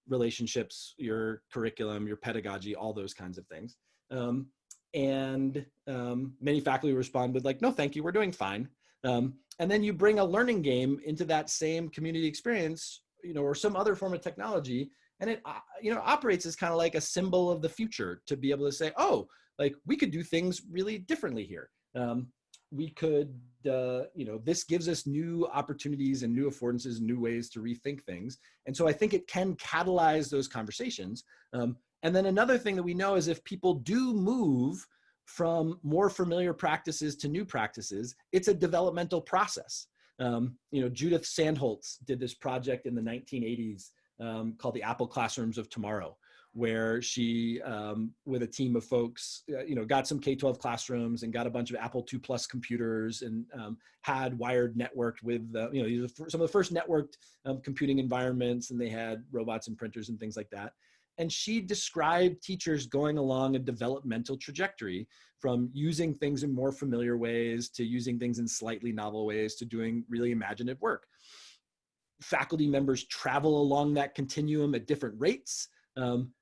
relationships, your curriculum, your pedagogy, all those kinds of things. Um, and um, many faculty respond with like, no, thank you, we're doing fine. Um, and then you bring a learning game into that same community experience, you know, or some other form of technology, and it, uh, you know, operates as kind of like a symbol of the future to be able to say, oh, like we could do things really differently here. Um, we could, uh, you know, this gives us new opportunities and new affordances, new ways to rethink things. And so I think it can catalyze those conversations. Um, and then another thing that we know is if people do move from more familiar practices to new practices, it's a developmental process. Um, you know, Judith Sandholtz did this project in the 1980s um, called the Apple Classrooms of Tomorrow, where she, um, with a team of folks, uh, you know, got some K-12 classrooms and got a bunch of Apple II Plus computers and um, had wired networked with, uh, you know, some of the first networked um, computing environments and they had robots and printers and things like that and she described teachers going along a developmental trajectory from using things in more familiar ways to using things in slightly novel ways to doing really imaginative work. Faculty members travel along that continuum at different rates. Um,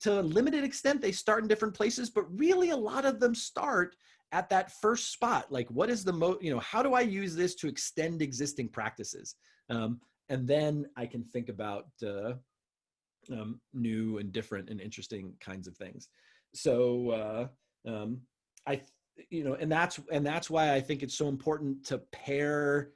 to a limited extent, they start in different places, but really a lot of them start at that first spot. Like, what is the mo, you know, how do I use this to extend existing practices? Um, and then I can think about uh, um, new and different and interesting kinds of things. So uh, um, I, you know, and that's and that's why I think it's so important to pair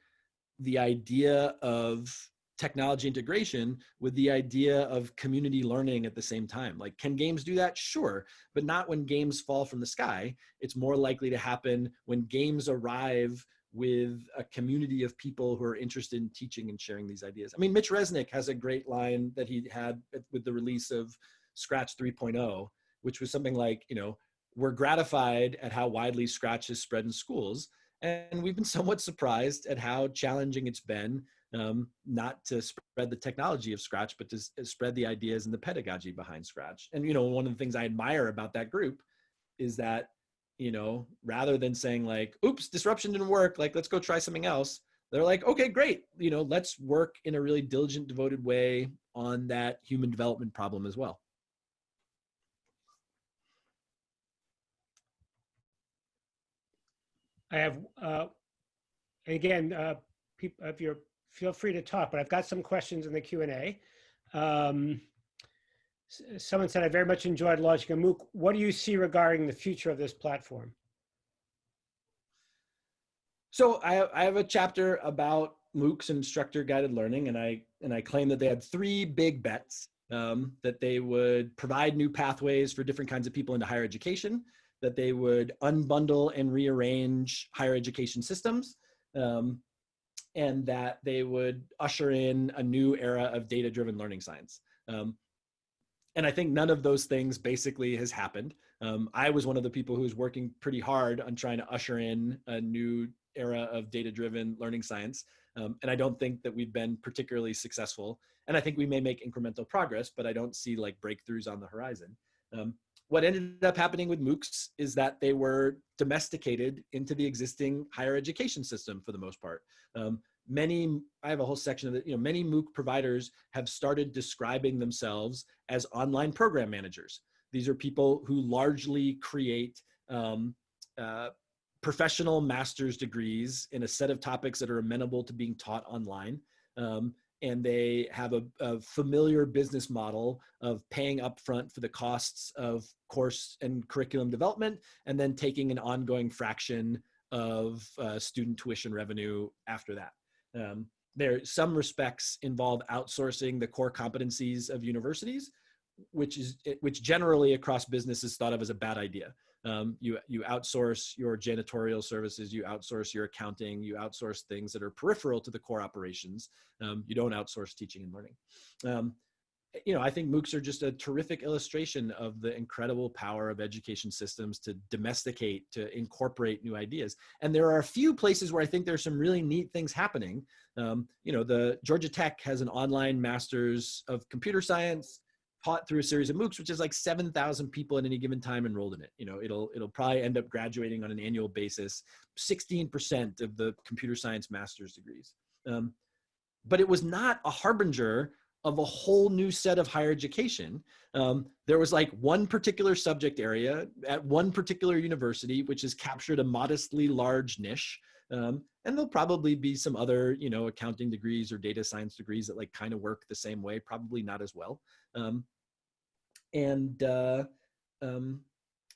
the idea of technology integration with the idea of community learning at the same time. Like, can games do that? Sure, but not when games fall from the sky. It's more likely to happen when games arrive with a community of people who are interested in teaching and sharing these ideas. I mean, Mitch Resnick has a great line that he had with the release of Scratch 3.0, which was something like, you know, we're gratified at how widely Scratch is spread in schools. And we've been somewhat surprised at how challenging it's been um, not to spread the technology of Scratch, but to spread the ideas and the pedagogy behind Scratch. And, you know, one of the things I admire about that group is that, you know, rather than saying like, oops, disruption didn't work, like, let's go try something else. They're like, okay, great. You know, let's work in a really diligent, devoted way on that human development problem as well. I have, uh, again, uh, people, if you're feel free to talk, but I've got some questions in the Q&A. Um, someone said, I very much enjoyed launching a MOOC. What do you see regarding the future of this platform? So I, I have a chapter about MOOCs instructor guided learning, and I, and I claim that they had three big bets, um, that they would provide new pathways for different kinds of people into higher education, that they would unbundle and rearrange higher education systems, um, and that they would usher in a new era of data driven learning science. Um, and I think none of those things basically has happened. Um, I was one of the people who was working pretty hard on trying to usher in a new era of data driven learning science. Um, and I don't think that we've been particularly successful. And I think we may make incremental progress, but I don't see like breakthroughs on the horizon. Um, what ended up happening with MOOCs is that they were domesticated into the existing higher education system for the most part. Um, many, I have a whole section of it, you know, many MOOC providers have started describing themselves as online program managers. These are people who largely create um, uh, professional master's degrees in a set of topics that are amenable to being taught online. Um, and they have a, a, familiar business model of paying upfront for the costs of course and curriculum development, and then taking an ongoing fraction of uh, student tuition revenue after that. Um, there, some respects involve outsourcing the core competencies of universities, which is which generally across business is thought of as a bad idea. Um, you you outsource your janitorial services, you outsource your accounting, you outsource things that are peripheral to the core operations. Um, you don't outsource teaching and learning. Um, you know, I think MOOCs are just a terrific illustration of the incredible power of education systems to domesticate, to incorporate new ideas. And there are a few places where I think there's some really neat things happening. Um, you know, the Georgia Tech has an online master's of computer science taught through a series of MOOCs, which is like 7,000 people at any given time enrolled in it. You know, it'll, it'll probably end up graduating on an annual basis, 16% of the computer science master's degrees. Um, but it was not a harbinger of a whole new set of higher education. Um, there was like one particular subject area at one particular university, which has captured a modestly large niche. Um, and there'll probably be some other, you know, accounting degrees or data science degrees that like kind of work the same way, probably not as well. Um, and uh, um,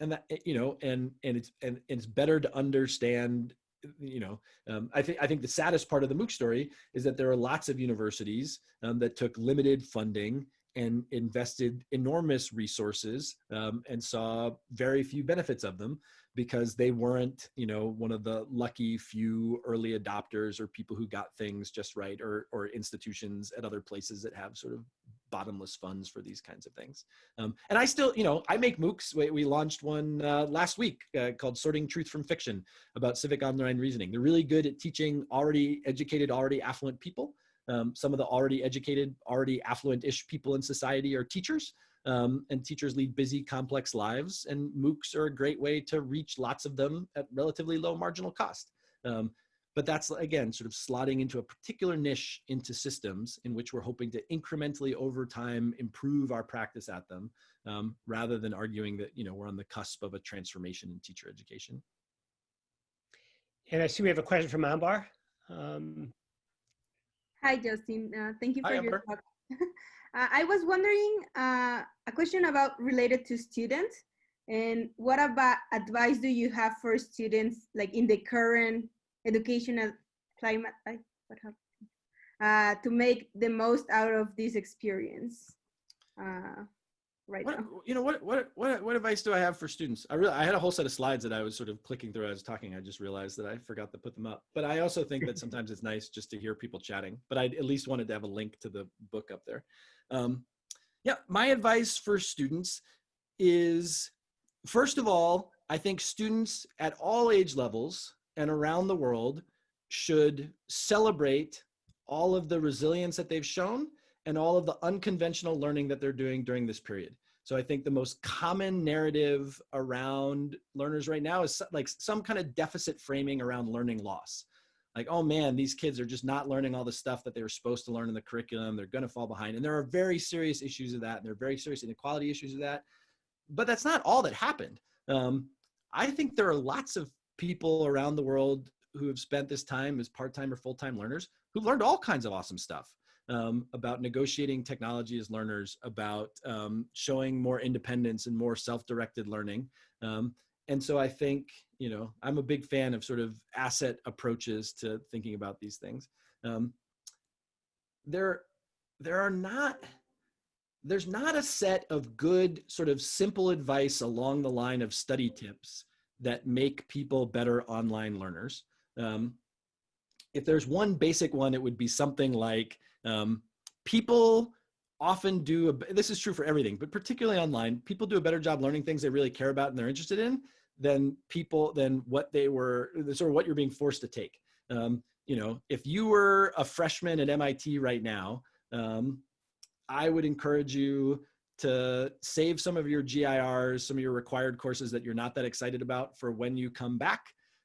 and that you know, and and it's and it's better to understand you know, um, I think I think the saddest part of the MOOC story is that there are lots of universities um, that took limited funding and invested enormous resources um, and saw very few benefits of them because they weren't, you know, one of the lucky few early adopters or people who got things just right or or institutions at other places that have sort of bottomless funds for these kinds of things. Um, and I still, you know, I make MOOCs. We, we launched one uh, last week uh, called Sorting Truth from Fiction about civic online reasoning. They're really good at teaching already educated, already affluent people. Um, some of the already educated, already affluent-ish people in society are teachers. Um, and teachers lead busy, complex lives, and MOOCs are a great way to reach lots of them at relatively low marginal cost. Um, but that's again sort of slotting into a particular niche into systems in which we're hoping to incrementally over time improve our practice at them um, rather than arguing that you know we're on the cusp of a transformation in teacher education. And i see we have a question from ambar. Um, hi justin. Uh, thank you for Hi, your talk. Uh, i was wondering uh, a question about related to students and what about advice do you have for students like in the current educational climate what happened? Uh, to make the most out of this experience uh, right what, now. You know what what what what advice do I have for students? I really I had a whole set of slides that I was sort of clicking through as I was talking. I just realized that I forgot to put them up. But I also think that sometimes it's nice just to hear people chatting. But I at least wanted to have a link to the book up there. Um, yeah, my advice for students is first of all, I think students at all age levels and around the world should celebrate all of the resilience that they've shown and all of the unconventional learning that they're doing during this period. So I think the most common narrative around learners right now is like some kind of deficit framing around learning loss. Like, oh man, these kids are just not learning all the stuff that they were supposed to learn in the curriculum. They're going to fall behind. And there are very serious issues of that. And there are very serious inequality issues of that. But that's not all that happened. Um, I think there are lots of people around the world who have spent this time as part-time or full-time learners who've learned all kinds of awesome stuff um, about negotiating technology as learners, about um, showing more independence and more self-directed learning. Um, and so I think, you know, I'm a big fan of sort of asset approaches to thinking about these things. Um, there, there are not, there's not a set of good sort of simple advice along the line of study tips that make people better online learners. Um, if there's one basic one, it would be something like um, people often do, a, this is true for everything, but particularly online, people do a better job learning things they really care about and they're interested in than people, than what they were, sort of what you're being forced to take. Um, you know, if you were a freshman at MIT right now, um, I would encourage you to save some of your GIRs, some of your required courses that you're not that excited about for when you come back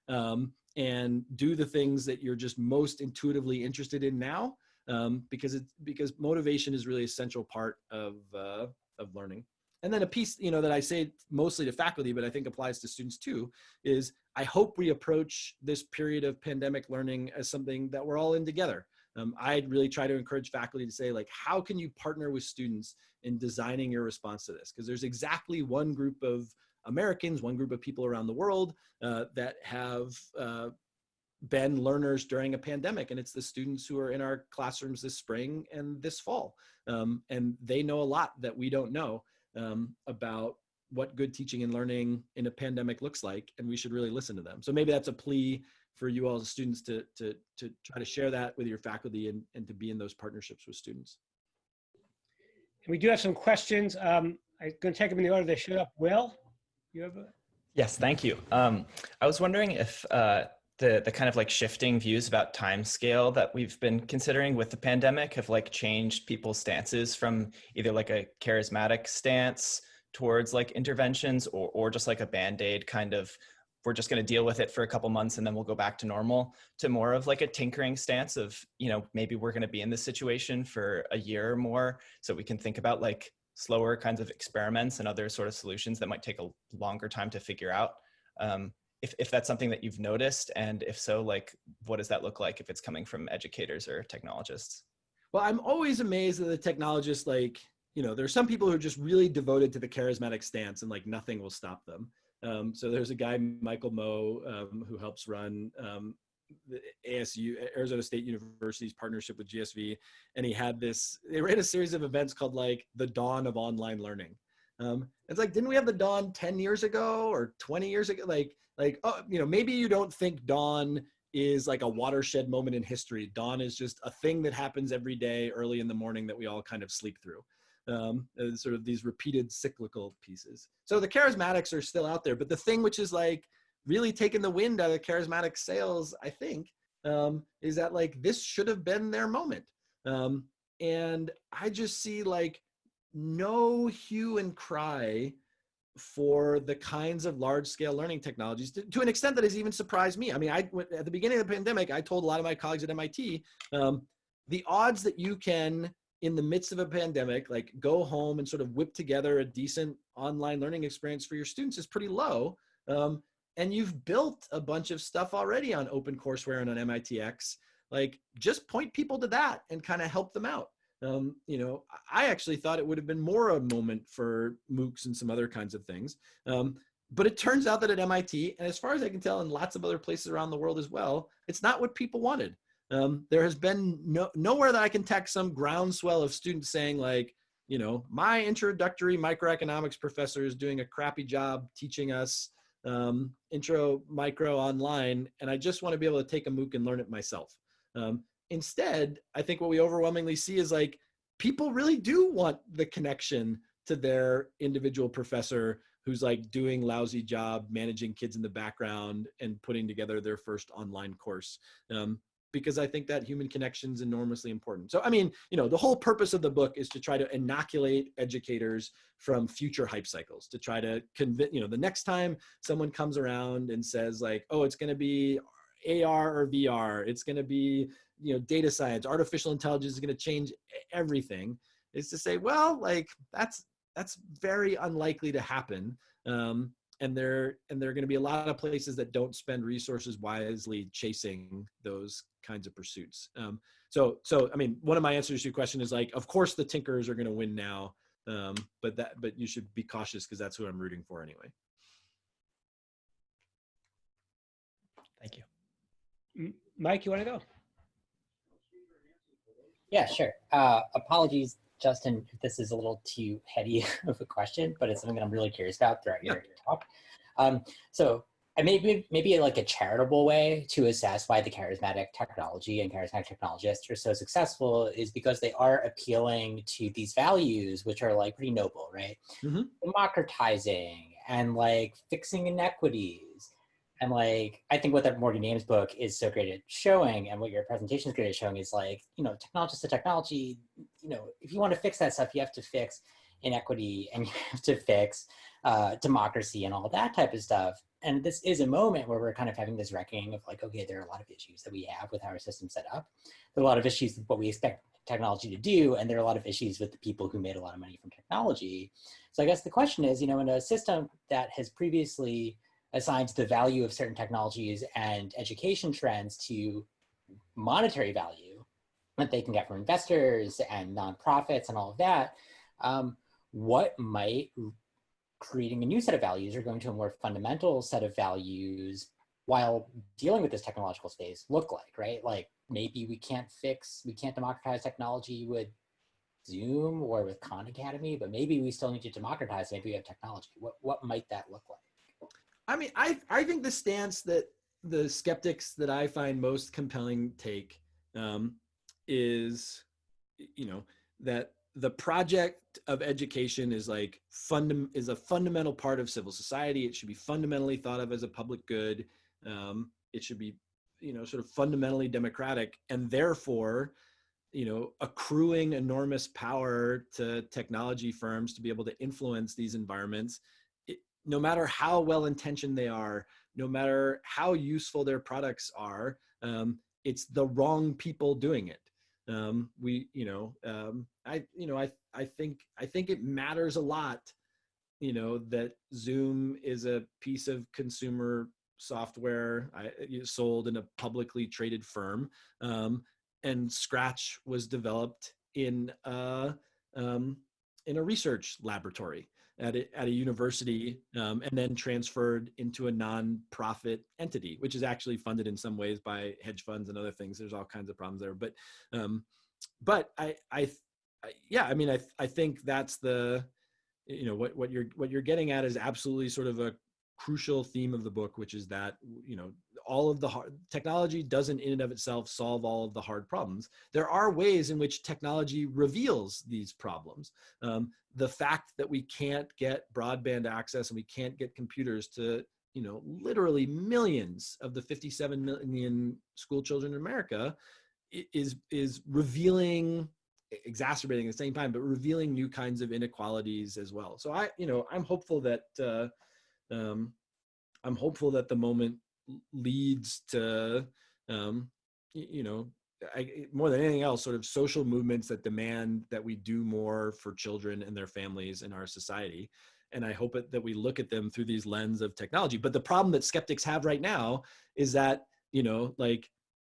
um, and do the things that you're just most intuitively interested in now um, because it's because motivation is really a central part of, uh, of learning. And then a piece, you know, that I say mostly to faculty, but I think applies to students too, is I hope we approach this period of pandemic learning as something that we're all in together um, I'd really try to encourage faculty to say like, how can you partner with students in designing your response to this? Because there's exactly one group of Americans, one group of people around the world uh, that have uh, been learners during a pandemic and it's the students who are in our classrooms this spring and this fall um, and they know a lot that we don't know um, about what good teaching and learning in a pandemic looks like and we should really listen to them so maybe that's a plea for you all as students to, to, to try to share that with your faculty and, and to be in those partnerships with students. we do have some questions. Um, I'm going to take them in the order they showed up. Will, you have a? Yes, thank you. Um, I was wondering if uh, the the kind of like shifting views about time scale that we've been considering with the pandemic have like changed people's stances from either like a charismatic stance towards like interventions or or just like a band-aid kind of we're just going to deal with it for a couple months and then we'll go back to normal to more of like a tinkering stance of you know maybe we're going to be in this situation for a year or more so we can think about like slower kinds of experiments and other sort of solutions that might take a longer time to figure out. Um, if, if that's something that you've noticed and if so like what does that look like if it's coming from educators or technologists? Well i'm always amazed that the technologists like you know there's some people who are just really devoted to the charismatic stance and like nothing will stop them um, so there's a guy, Michael Moe, um, who helps run um, the ASU, Arizona State University's partnership with GSV. And he had this, they ran a series of events called like the dawn of online learning. Um, it's like, didn't we have the dawn 10 years ago or 20 years ago? Like, like, oh, you know, maybe you don't think dawn is like a watershed moment in history. Dawn is just a thing that happens every day early in the morning that we all kind of sleep through um, sort of these repeated cyclical pieces. So the charismatics are still out there, but the thing which is like really taking the wind out of charismatic sails, I think, um, is that like this should have been their moment. Um, and I just see like no hue and cry for the kinds of large scale learning technologies to, to, an extent that has even surprised me. I mean, I at the beginning of the pandemic, I told a lot of my colleagues at MIT, um, the odds that you can, in the midst of a pandemic, like go home and sort of whip together a decent online learning experience for your students is pretty low. Um, and you've built a bunch of stuff already on OpenCourseware and on MITx. Like, just point people to that and kind of help them out um, you know, I actually thought it would have been more a moment for MOOCs and some other kinds of things. Um, but it turns out that at MIT, and as far as I can tell in lots of other places around the world as well, it's not what people wanted. Um, there has been no, nowhere that I can text some groundswell of students saying like, you know, my introductory microeconomics professor is doing a crappy job teaching us um, intro micro online, and I just want to be able to take a MOOC and learn it myself. Um, instead, I think what we overwhelmingly see is like people really do want the connection to their individual professor who's like doing lousy job managing kids in the background and putting together their first online course. Um, because I think that human connection is enormously important. So, I mean, you know, the whole purpose of the book is to try to inoculate educators from future hype cycles, to try to convince, you know, the next time someone comes around and says like, oh, it's going to be AR or VR, it's going to be you know data science artificial intelligence is going to change everything is to say well like that's that's very unlikely to happen um, and there and there are going to be a lot of places that don't spend resources wisely chasing those kinds of pursuits um, so so i mean one of my answers to your question is like of course the tinkers are going to win now um, but that but you should be cautious because that's who i'm rooting for anyway. Thank you. Mike you want to go? Yeah, sure. Uh, apologies, Justin, if this is a little too heady of a question, but it's something that I'm really curious about throughout your, your talk. Um, so I maybe maybe like a charitable way to assess why the charismatic technology and charismatic technologists are so successful is because they are appealing to these values, which are like pretty noble, right? Mm -hmm. Democratizing and like fixing inequities and like, I think what that Morgan Ames book is so great at showing and what your presentation is great at showing is like, you know, technology to technology, you know, if you want to fix that stuff, you have to fix inequity and you have to fix uh, democracy and all that type of stuff. And this is a moment where we're kind of having this reckoning of like, okay, there are a lot of issues that we have with how our system set up. There are a lot of issues with what we expect technology to do, and there are a lot of issues with the people who made a lot of money from technology. So I guess the question is, you know, in a system that has previously assigns the value of certain technologies and education trends to monetary value that they can get from investors and nonprofits and all of that, um, what might creating a new set of values or going to a more fundamental set of values while dealing with this technological space look like, right? Like maybe we can't fix, we can't democratize technology with Zoom or with Khan Academy, but maybe we still need to democratize, maybe we have technology. What, what might that look like? I mean, I I think the stance that the skeptics that I find most compelling take um, is, you know, that the project of education is like fundam is a fundamental part of civil society. It should be fundamentally thought of as a public good. Um, it should be, you know, sort of fundamentally democratic, and therefore, you know, accruing enormous power to technology firms to be able to influence these environments no matter how well intentioned they are, no matter how useful their products are, um, it's the wrong people doing it. Um, we, you know, um, I, you know, I, I think, I think it matters a lot, you know, that Zoom is a piece of consumer software I, sold in a publicly traded firm, um, and Scratch was developed in a, um, in a research laboratory at a, at a university um, and then transferred into a non-profit entity, which is actually funded in some ways by hedge funds and other things. There's all kinds of problems there, but um, but I, I, I yeah, I mean, I I think that's the you know what what you're what you're getting at is absolutely sort of a crucial theme of the book, which is that you know all of the hard technology doesn't in and of itself solve all of the hard problems. There are ways in which technology reveals these problems. Um, the fact that we can't get broadband access and we can't get computers to you know literally millions of the 57 million school children in America is is revealing exacerbating at the same time, but revealing new kinds of inequalities as well. So I, you know, I'm hopeful that uh, um, I'm hopeful that the moment leads to, um, you know, I, more than anything else, sort of social movements that demand that we do more for children and their families in our society. And I hope it, that we look at them through these lens of technology. But the problem that skeptics have right now is that, you know, like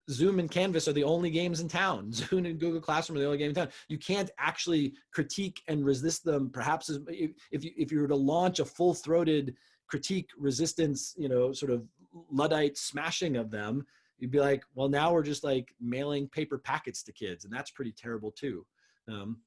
Zoom and Canvas are the only games in town. Zoom and Google Classroom are the only game in town. You can't actually critique and resist them. Perhaps if, if you if you were to launch a full throated critique resistance, you know, sort of luddite smashing of them, you'd be like, well, now we're just like mailing paper packets to kids, and that's pretty terrible too. Um,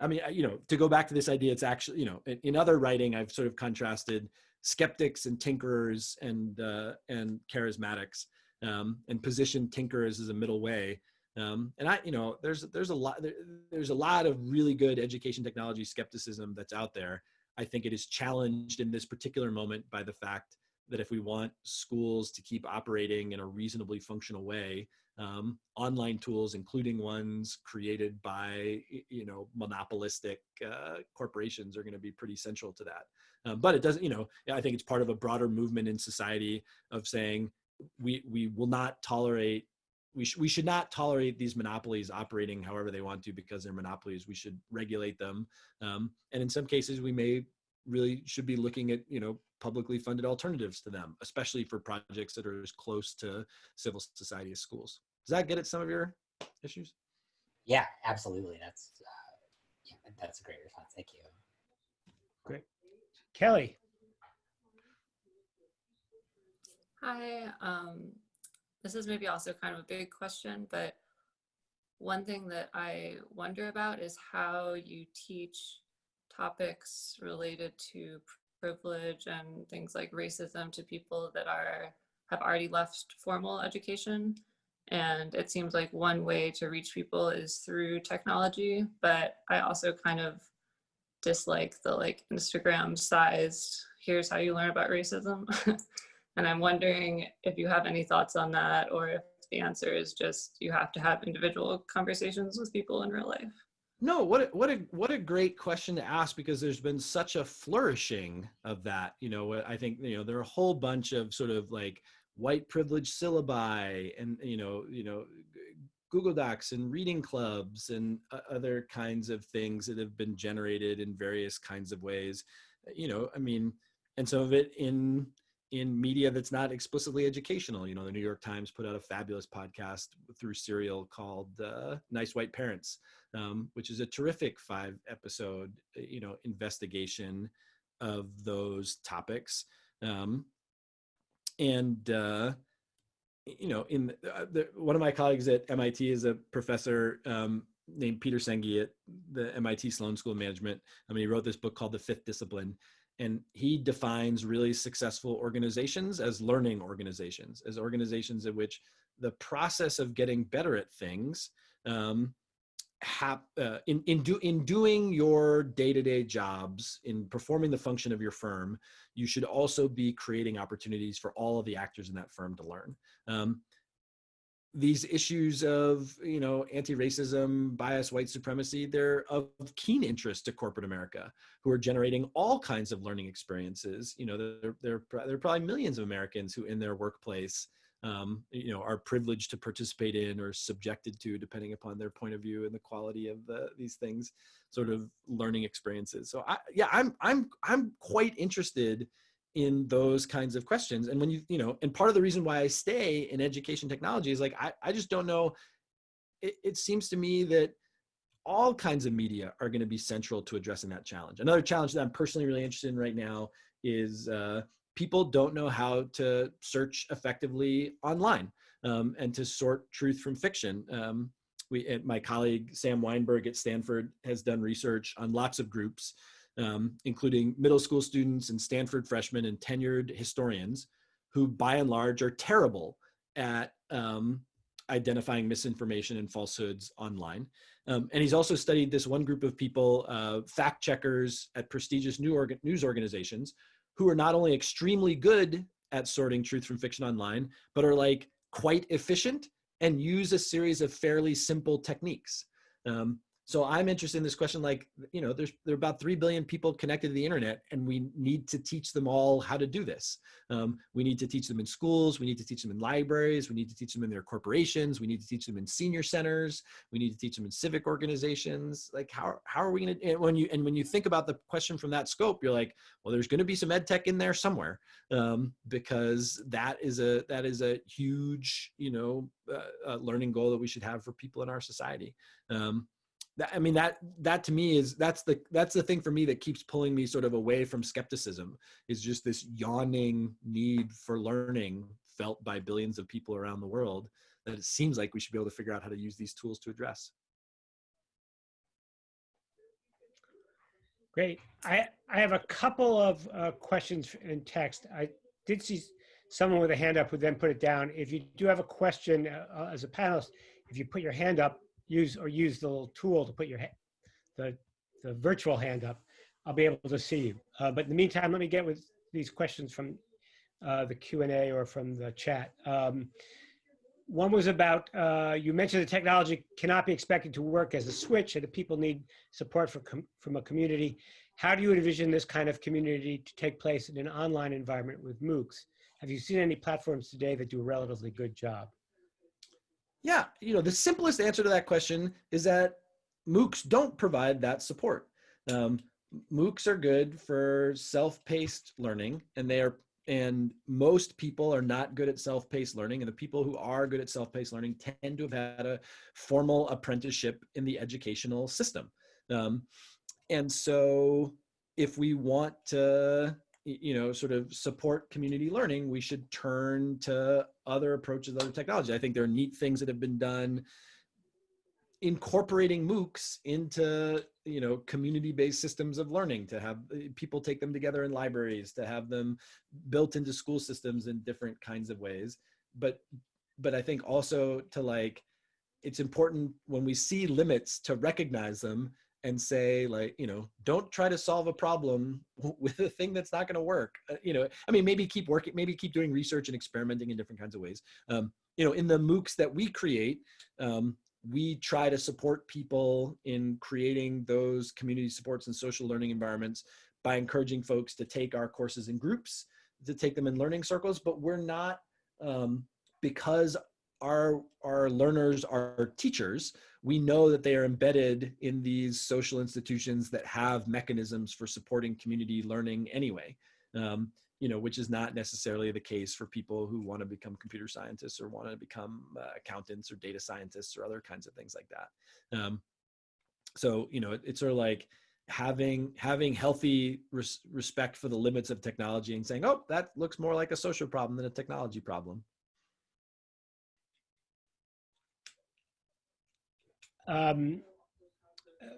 I mean, you know, to go back to this idea, it's actually, you know, in, in other writing, I've sort of contrasted skeptics and tinkerers and uh, and charismatics, um, and positioned tinkerers as a middle way. Um, and I, you know, there's there's a lot there, there's a lot of really good education technology skepticism that's out there. I think it is challenged in this particular moment by the fact that if we want schools to keep operating in a reasonably functional way, um, online tools, including ones created by you know monopolistic uh, corporations, are going to be pretty central to that. Um, but it doesn't, you know, I think it's part of a broader movement in society of saying we we will not tolerate. We, sh- we should not tolerate these monopolies operating however they want to because they're monopolies. We should regulate them, um, and in some cases, we may really should be looking at you know publicly funded alternatives to them, especially for projects that are as close to civil society as schools. Does that get at some of your issues? Yeah, absolutely. That's uh, yeah, that's a great response. Thank you. Great, Kelly. Hi. Um, this is maybe also kind of a big question, but one thing that I wonder about is how you teach topics related to privilege and things like racism to people that are have already left formal education. And it seems like one way to reach people is through technology but i also kind of dislike the like instagram sized here's how you learn about racism. And i'm wondering if you have any thoughts on that or if the answer is just you have to have individual conversations with people in real life no, what a, what a what a great question to ask because there's been such a flourishing of that. You know, I think you know there are a whole bunch of sort of like white privilege syllabi and you know you know Google Docs and reading clubs and other kinds of things that have been generated in various kinds of ways. You know, I mean, and some of it in in media that's not explicitly educational. You know, the New York Times put out a fabulous podcast through Serial called uh, "Nice White Parents," um, which is a terrific five episode, uh, you know, investigation of those topics. Um, and uh, you know, in uh, the, one of my colleagues at MIT is a professor um, named Peter Senge at the MIT Sloan School of Management. I mean, he wrote this book called The Fifth Discipline, and he defines really successful organizations as learning organizations, as organizations in which the process of getting better at things um, hap, uh, in in do in doing your day-to-day jobs in performing the function of your firm you should also be creating opportunities for all of the actors in that firm to learn. Um, these issues of you know anti-racism bias white supremacy they're of keen interest to corporate america who are generating all kinds of learning experiences. You know there, there, there are probably millions of americans who in their workplace um, you know are privileged to participate in or subjected to depending upon their point of view and the quality of the, these things sort of learning experiences. So I, yeah i'm i'm i'm quite interested in those kinds of questions. And when you you know and part of the reason why i stay in education technology is like i, I just don't know. It, it seems to me that all kinds of media are going to be central to addressing that challenge. Another challenge that i'm personally really interested in right now is uh, people don't know how to search effectively online um, and to sort truth from fiction. Um, we, my colleague Sam Wineburg at Stanford has done research on lots of groups, um, including middle school students and Stanford freshmen and tenured historians, who by and large are terrible at um, identifying misinformation and falsehoods online. Um, and he's also studied this one group of people, uh, fact checkers at prestigious news organizations, who are not only extremely good at sorting truth from fiction online, but are like quite efficient and use a series of fairly simple techniques. Um, so I'm interested in this question, like, you know, there's there are about 3 billion people connected to the internet and we need to teach them all how to do this. Um, we need to teach them in schools. We need to teach them in libraries. We need to teach them in their corporations. We need to teach them in senior centers. We need to teach them in civic organizations. Like how, how are we going to, when you, and when you think about the question from that scope, you're like, well, there's going to be some ed tech in there somewhere um, because that is a, that is a huge, you know, uh, uh, learning goal that we should have for people in our society. Um, that, I mean that that to me is that's the that's the thing for me that keeps pulling me sort of away from skepticism is just this yawning need for learning felt by billions of people around the world that it seems like we should be able to figure out how to use these tools to address. Great. I, I have a couple of uh, questions in text. I did see someone with a hand up who then put it down. If you do have a question uh, as a panelist, if you put your hand up, use or use the little tool to put your the the virtual hand up, I'll be able to see you. Uh, but in the meantime, let me get with these questions from uh, the Q and A or from the chat. Um, one was about uh, you mentioned the technology cannot be expected to work as a switch, and the people need support for from a community. How do you envision this kind of community to take place in an online environment with MOOCs? Have you seen any platforms today that do a relatively good job? Yeah, you know, the simplest answer to that question is that MOOCs don't provide that support. Um, MOOCs are good for self-paced learning and they are and most people are not good at self-paced learning and the people who are good at self-paced learning tend to have had a formal apprenticeship in the educational system um, and so if we want to you know, sort of support community learning, we should turn to other approaches, other technology. I think there are neat things that have been done incorporating MOOCs into, you know, community-based systems of learning to have uh, people take them together in libraries, to have them built into school systems in different kinds of ways. But, but I think also to like, it's important when we see limits to recognize them and say like you know don't try to solve a problem with a thing that's not going to work uh, you know i mean maybe keep working maybe keep doing research and experimenting in different kinds of ways. Um, you know in the moocs that we create um, we try to support people in creating those community supports and social learning environments by encouraging folks to take our courses in groups to take them in learning circles but we're not um, because our our learners are teachers. We know that they are embedded in these social institutions that have mechanisms for supporting community learning anyway. Um, you know which is not necessarily the case for people who want to become computer scientists or want to become uh, accountants or data scientists or other kinds of things like that. Um, so you know it, it's sort of like having having healthy res respect for the limits of technology and saying oh that looks more like a social problem than a technology problem Um,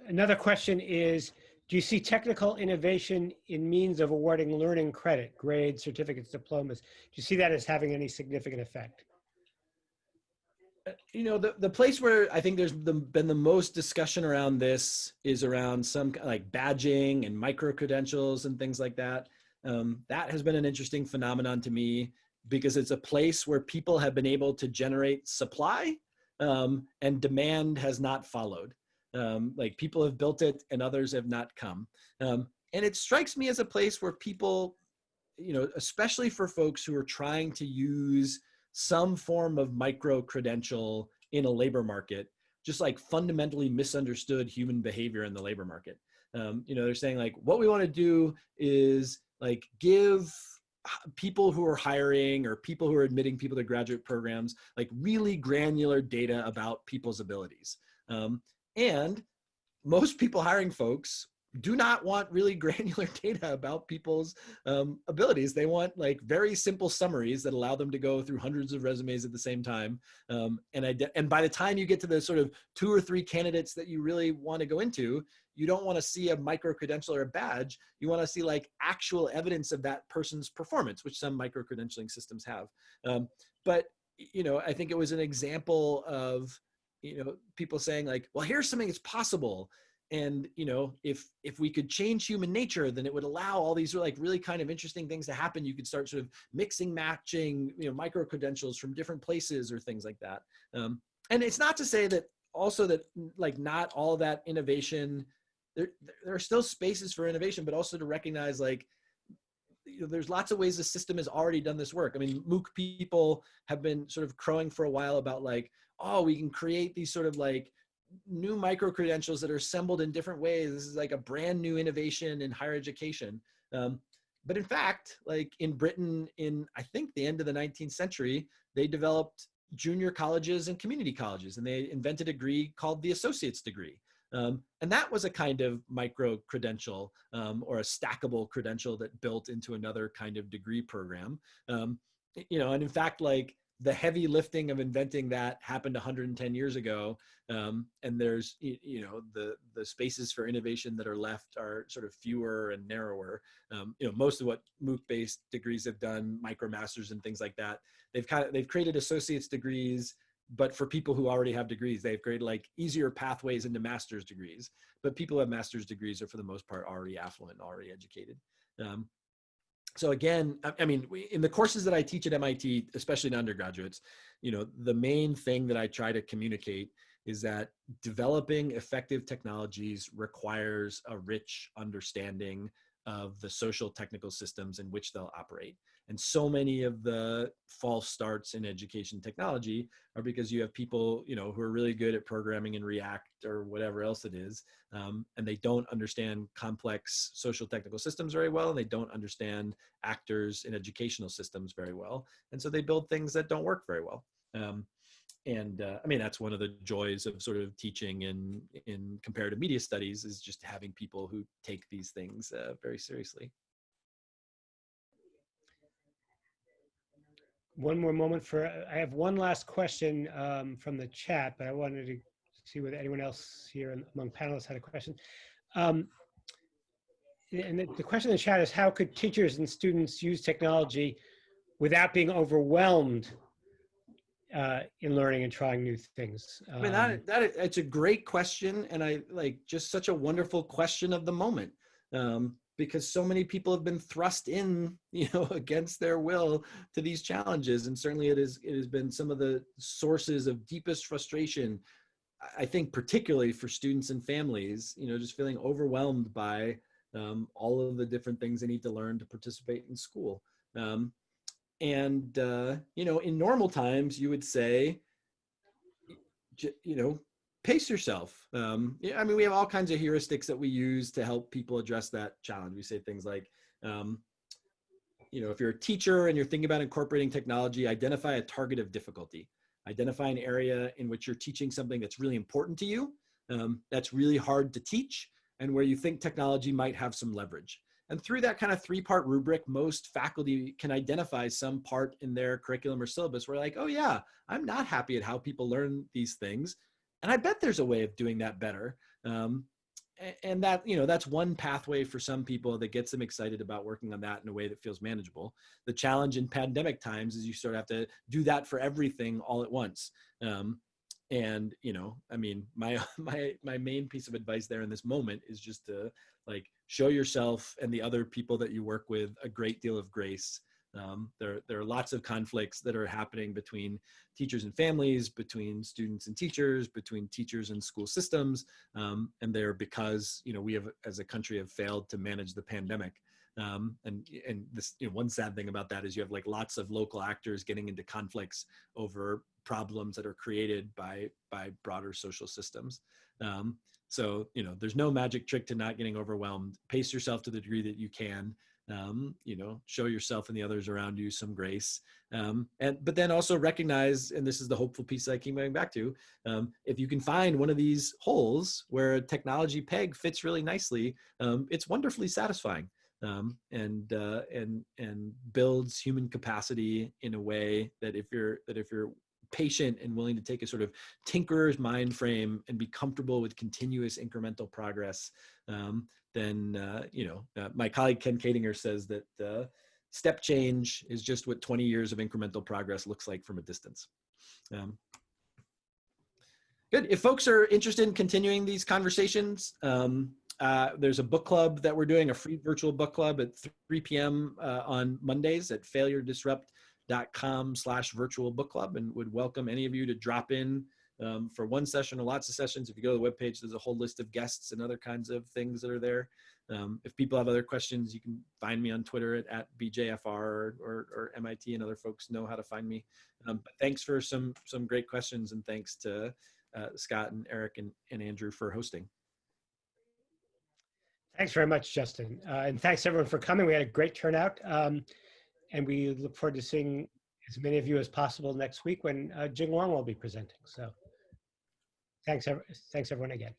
another question is, do you see technical innovation in means of awarding learning credit, grades, certificates, diplomas? Do you see that as having any significant effect? Uh, you know, the, the place where I think there's the, been the most discussion around this is around some like badging and micro credentials and things like that. Um, that has been an interesting phenomenon to me because it's a place where people have been able to generate supply um, and demand has not followed. Um, like people have built it and others have not come. Um, and it strikes me as a place where people, you know, especially for folks who are trying to use some form of micro credential in a labor market, just like fundamentally misunderstood human behavior in the labor market. Um, you know, they're saying like, what we want to do is like give people who are hiring or people who are admitting people to graduate programs, like really granular data about people's abilities. Um, and most people hiring folks do not want really granular data about people's um, abilities. They want like very simple summaries that allow them to go through hundreds of resumes at the same time. Um, and, and by the time you get to the sort of two or three candidates that you really want to go into, you don't want to see a micro credential or a badge. You want to see like actual evidence of that person's performance, which some micro credentialing systems have. Um, but you know, I think it was an example of you know people saying like, well, here's something that's possible, and you know, if if we could change human nature, then it would allow all these like really kind of interesting things to happen. You could start sort of mixing, matching, you know, micro credentials from different places or things like that. Um, and it's not to say that also that like not all that innovation there, there are still spaces for innovation but also to recognize like you know, there's lots of ways the system has already done this work. I mean mooc people have been sort of crowing for a while about like oh we can create these sort of like new micro credentials that are assembled in different ways. This is like a brand new innovation in higher education. Um, but in fact like in britain in i think the end of the 19th century they developed junior colleges and community colleges, and they invented a degree called the associate's degree. Um, and that was a kind of micro credential um, or a stackable credential that built into another kind of degree program. Um, you know, and in fact, like the heavy lifting of inventing that happened 110 years ago um, and there's you know the the spaces for innovation that are left are sort of fewer and narrower um, you know most of what mooc based degrees have done micromasters and things like that they've kind of they've created associate's degrees but for people who already have degrees they've created like easier pathways into master's degrees but people who have master's degrees are for the most part already affluent already educated um, so again, I, mean, in the courses that I teach at MIT, especially in undergraduates, you know, the main thing that I try to communicate is that developing effective technologies requires a rich understanding of the social technical systems in which they'll operate. And so many of the false starts in education technology are because you have people, you know, who are really good at programming in React or whatever else it is, um, and they don't understand complex social technical systems very well, and they don't understand actors in educational systems very well, and so they build things that don't work very well. Um, and uh, I mean that's one of the joys of sort of teaching in in comparative media studies is just having people who take these things uh, very seriously. One more moment for, I have one last question um, from the chat, but I wanted to see whether anyone else here among panelists had a question. Um, and the, the question in the chat is how could teachers and students use technology without being overwhelmed uh, in learning and trying new things? Um, I mean, that, that, it's a great question. And I like just such a wonderful question of the moment. Um, because so many people have been thrust in you know against their will to these challenges. And certainly it is it has been some of the sources of deepest frustration i think particularly for students and families you know just feeling overwhelmed by um, all of the different things they need to learn to participate in school. Um, and uh, you know in normal times you would say you know pace yourself. Um, yeah, I mean, we have all kinds of heuristics that we use to help people address that challenge. We say things like, um, you know, if you're a teacher and you're thinking about incorporating technology, identify a target of difficulty. Identify an area in which you're teaching something that's really important to you, um, that's really hard to teach, and where you think technology might have some leverage. And through that kind of three-part rubric, most faculty can identify some part in their curriculum or syllabus where like, oh yeah, I'm not happy at how people learn these things and i bet there's a way of doing that better. Um, and that you know that's one pathway for some people that gets them excited about working on that in a way that feels manageable. The challenge in pandemic times is you sort of have to do that for everything all at once. Um, and you know i mean my my my main piece of advice there in this moment is just to like show yourself and the other people that you work with a great deal of grace um, there, there are lots of conflicts that are happening between teachers and families, between students and teachers, between teachers and school systems, um, and they're because you know we have, as a country, have failed to manage the pandemic. Um, and and this you know, one sad thing about that is you have like lots of local actors getting into conflicts over problems that are created by by broader social systems. Um, so you know, there's no magic trick to not getting overwhelmed. Pace yourself to the degree that you can um, you know show yourself and the others around you some grace um, and but then also recognize and this is the hopeful piece i keep going back to um, if you can find one of these holes where a technology peg fits really nicely um, it's wonderfully satisfying um, and uh, and and builds human capacity in a way that if you're that if you're patient and willing to take a sort of tinkerer's mind frame and be comfortable with continuous incremental progress um, then uh, you know uh, my colleague Ken Koedinger says that uh, step change is just what 20 years of incremental progress looks like from a distance. Um, good. If folks are interested in continuing these conversations, um, uh, there's a book club that we're doing, a free virtual book club at 3 p.m. Uh, on Mondays at failuredisrupt.com slash virtual book club and would welcome any of you to drop in um, for one session or lots of sessions. If you go to the webpage, there's a whole list of guests and other kinds of things that are there. Um, if people have other questions, you can find me on Twitter at, at BJFR or, or, or MIT and other folks know how to find me. Um, but thanks for some, some great questions and thanks to uh, Scott and Eric and, and Andrew for hosting. Thanks very much, Justin. Uh, and thanks everyone for coming. We had a great turnout. Um, and we look forward to seeing as many of you as possible next week when uh, Jing Wang will be presenting. So thanks, ev- thanks everyone again.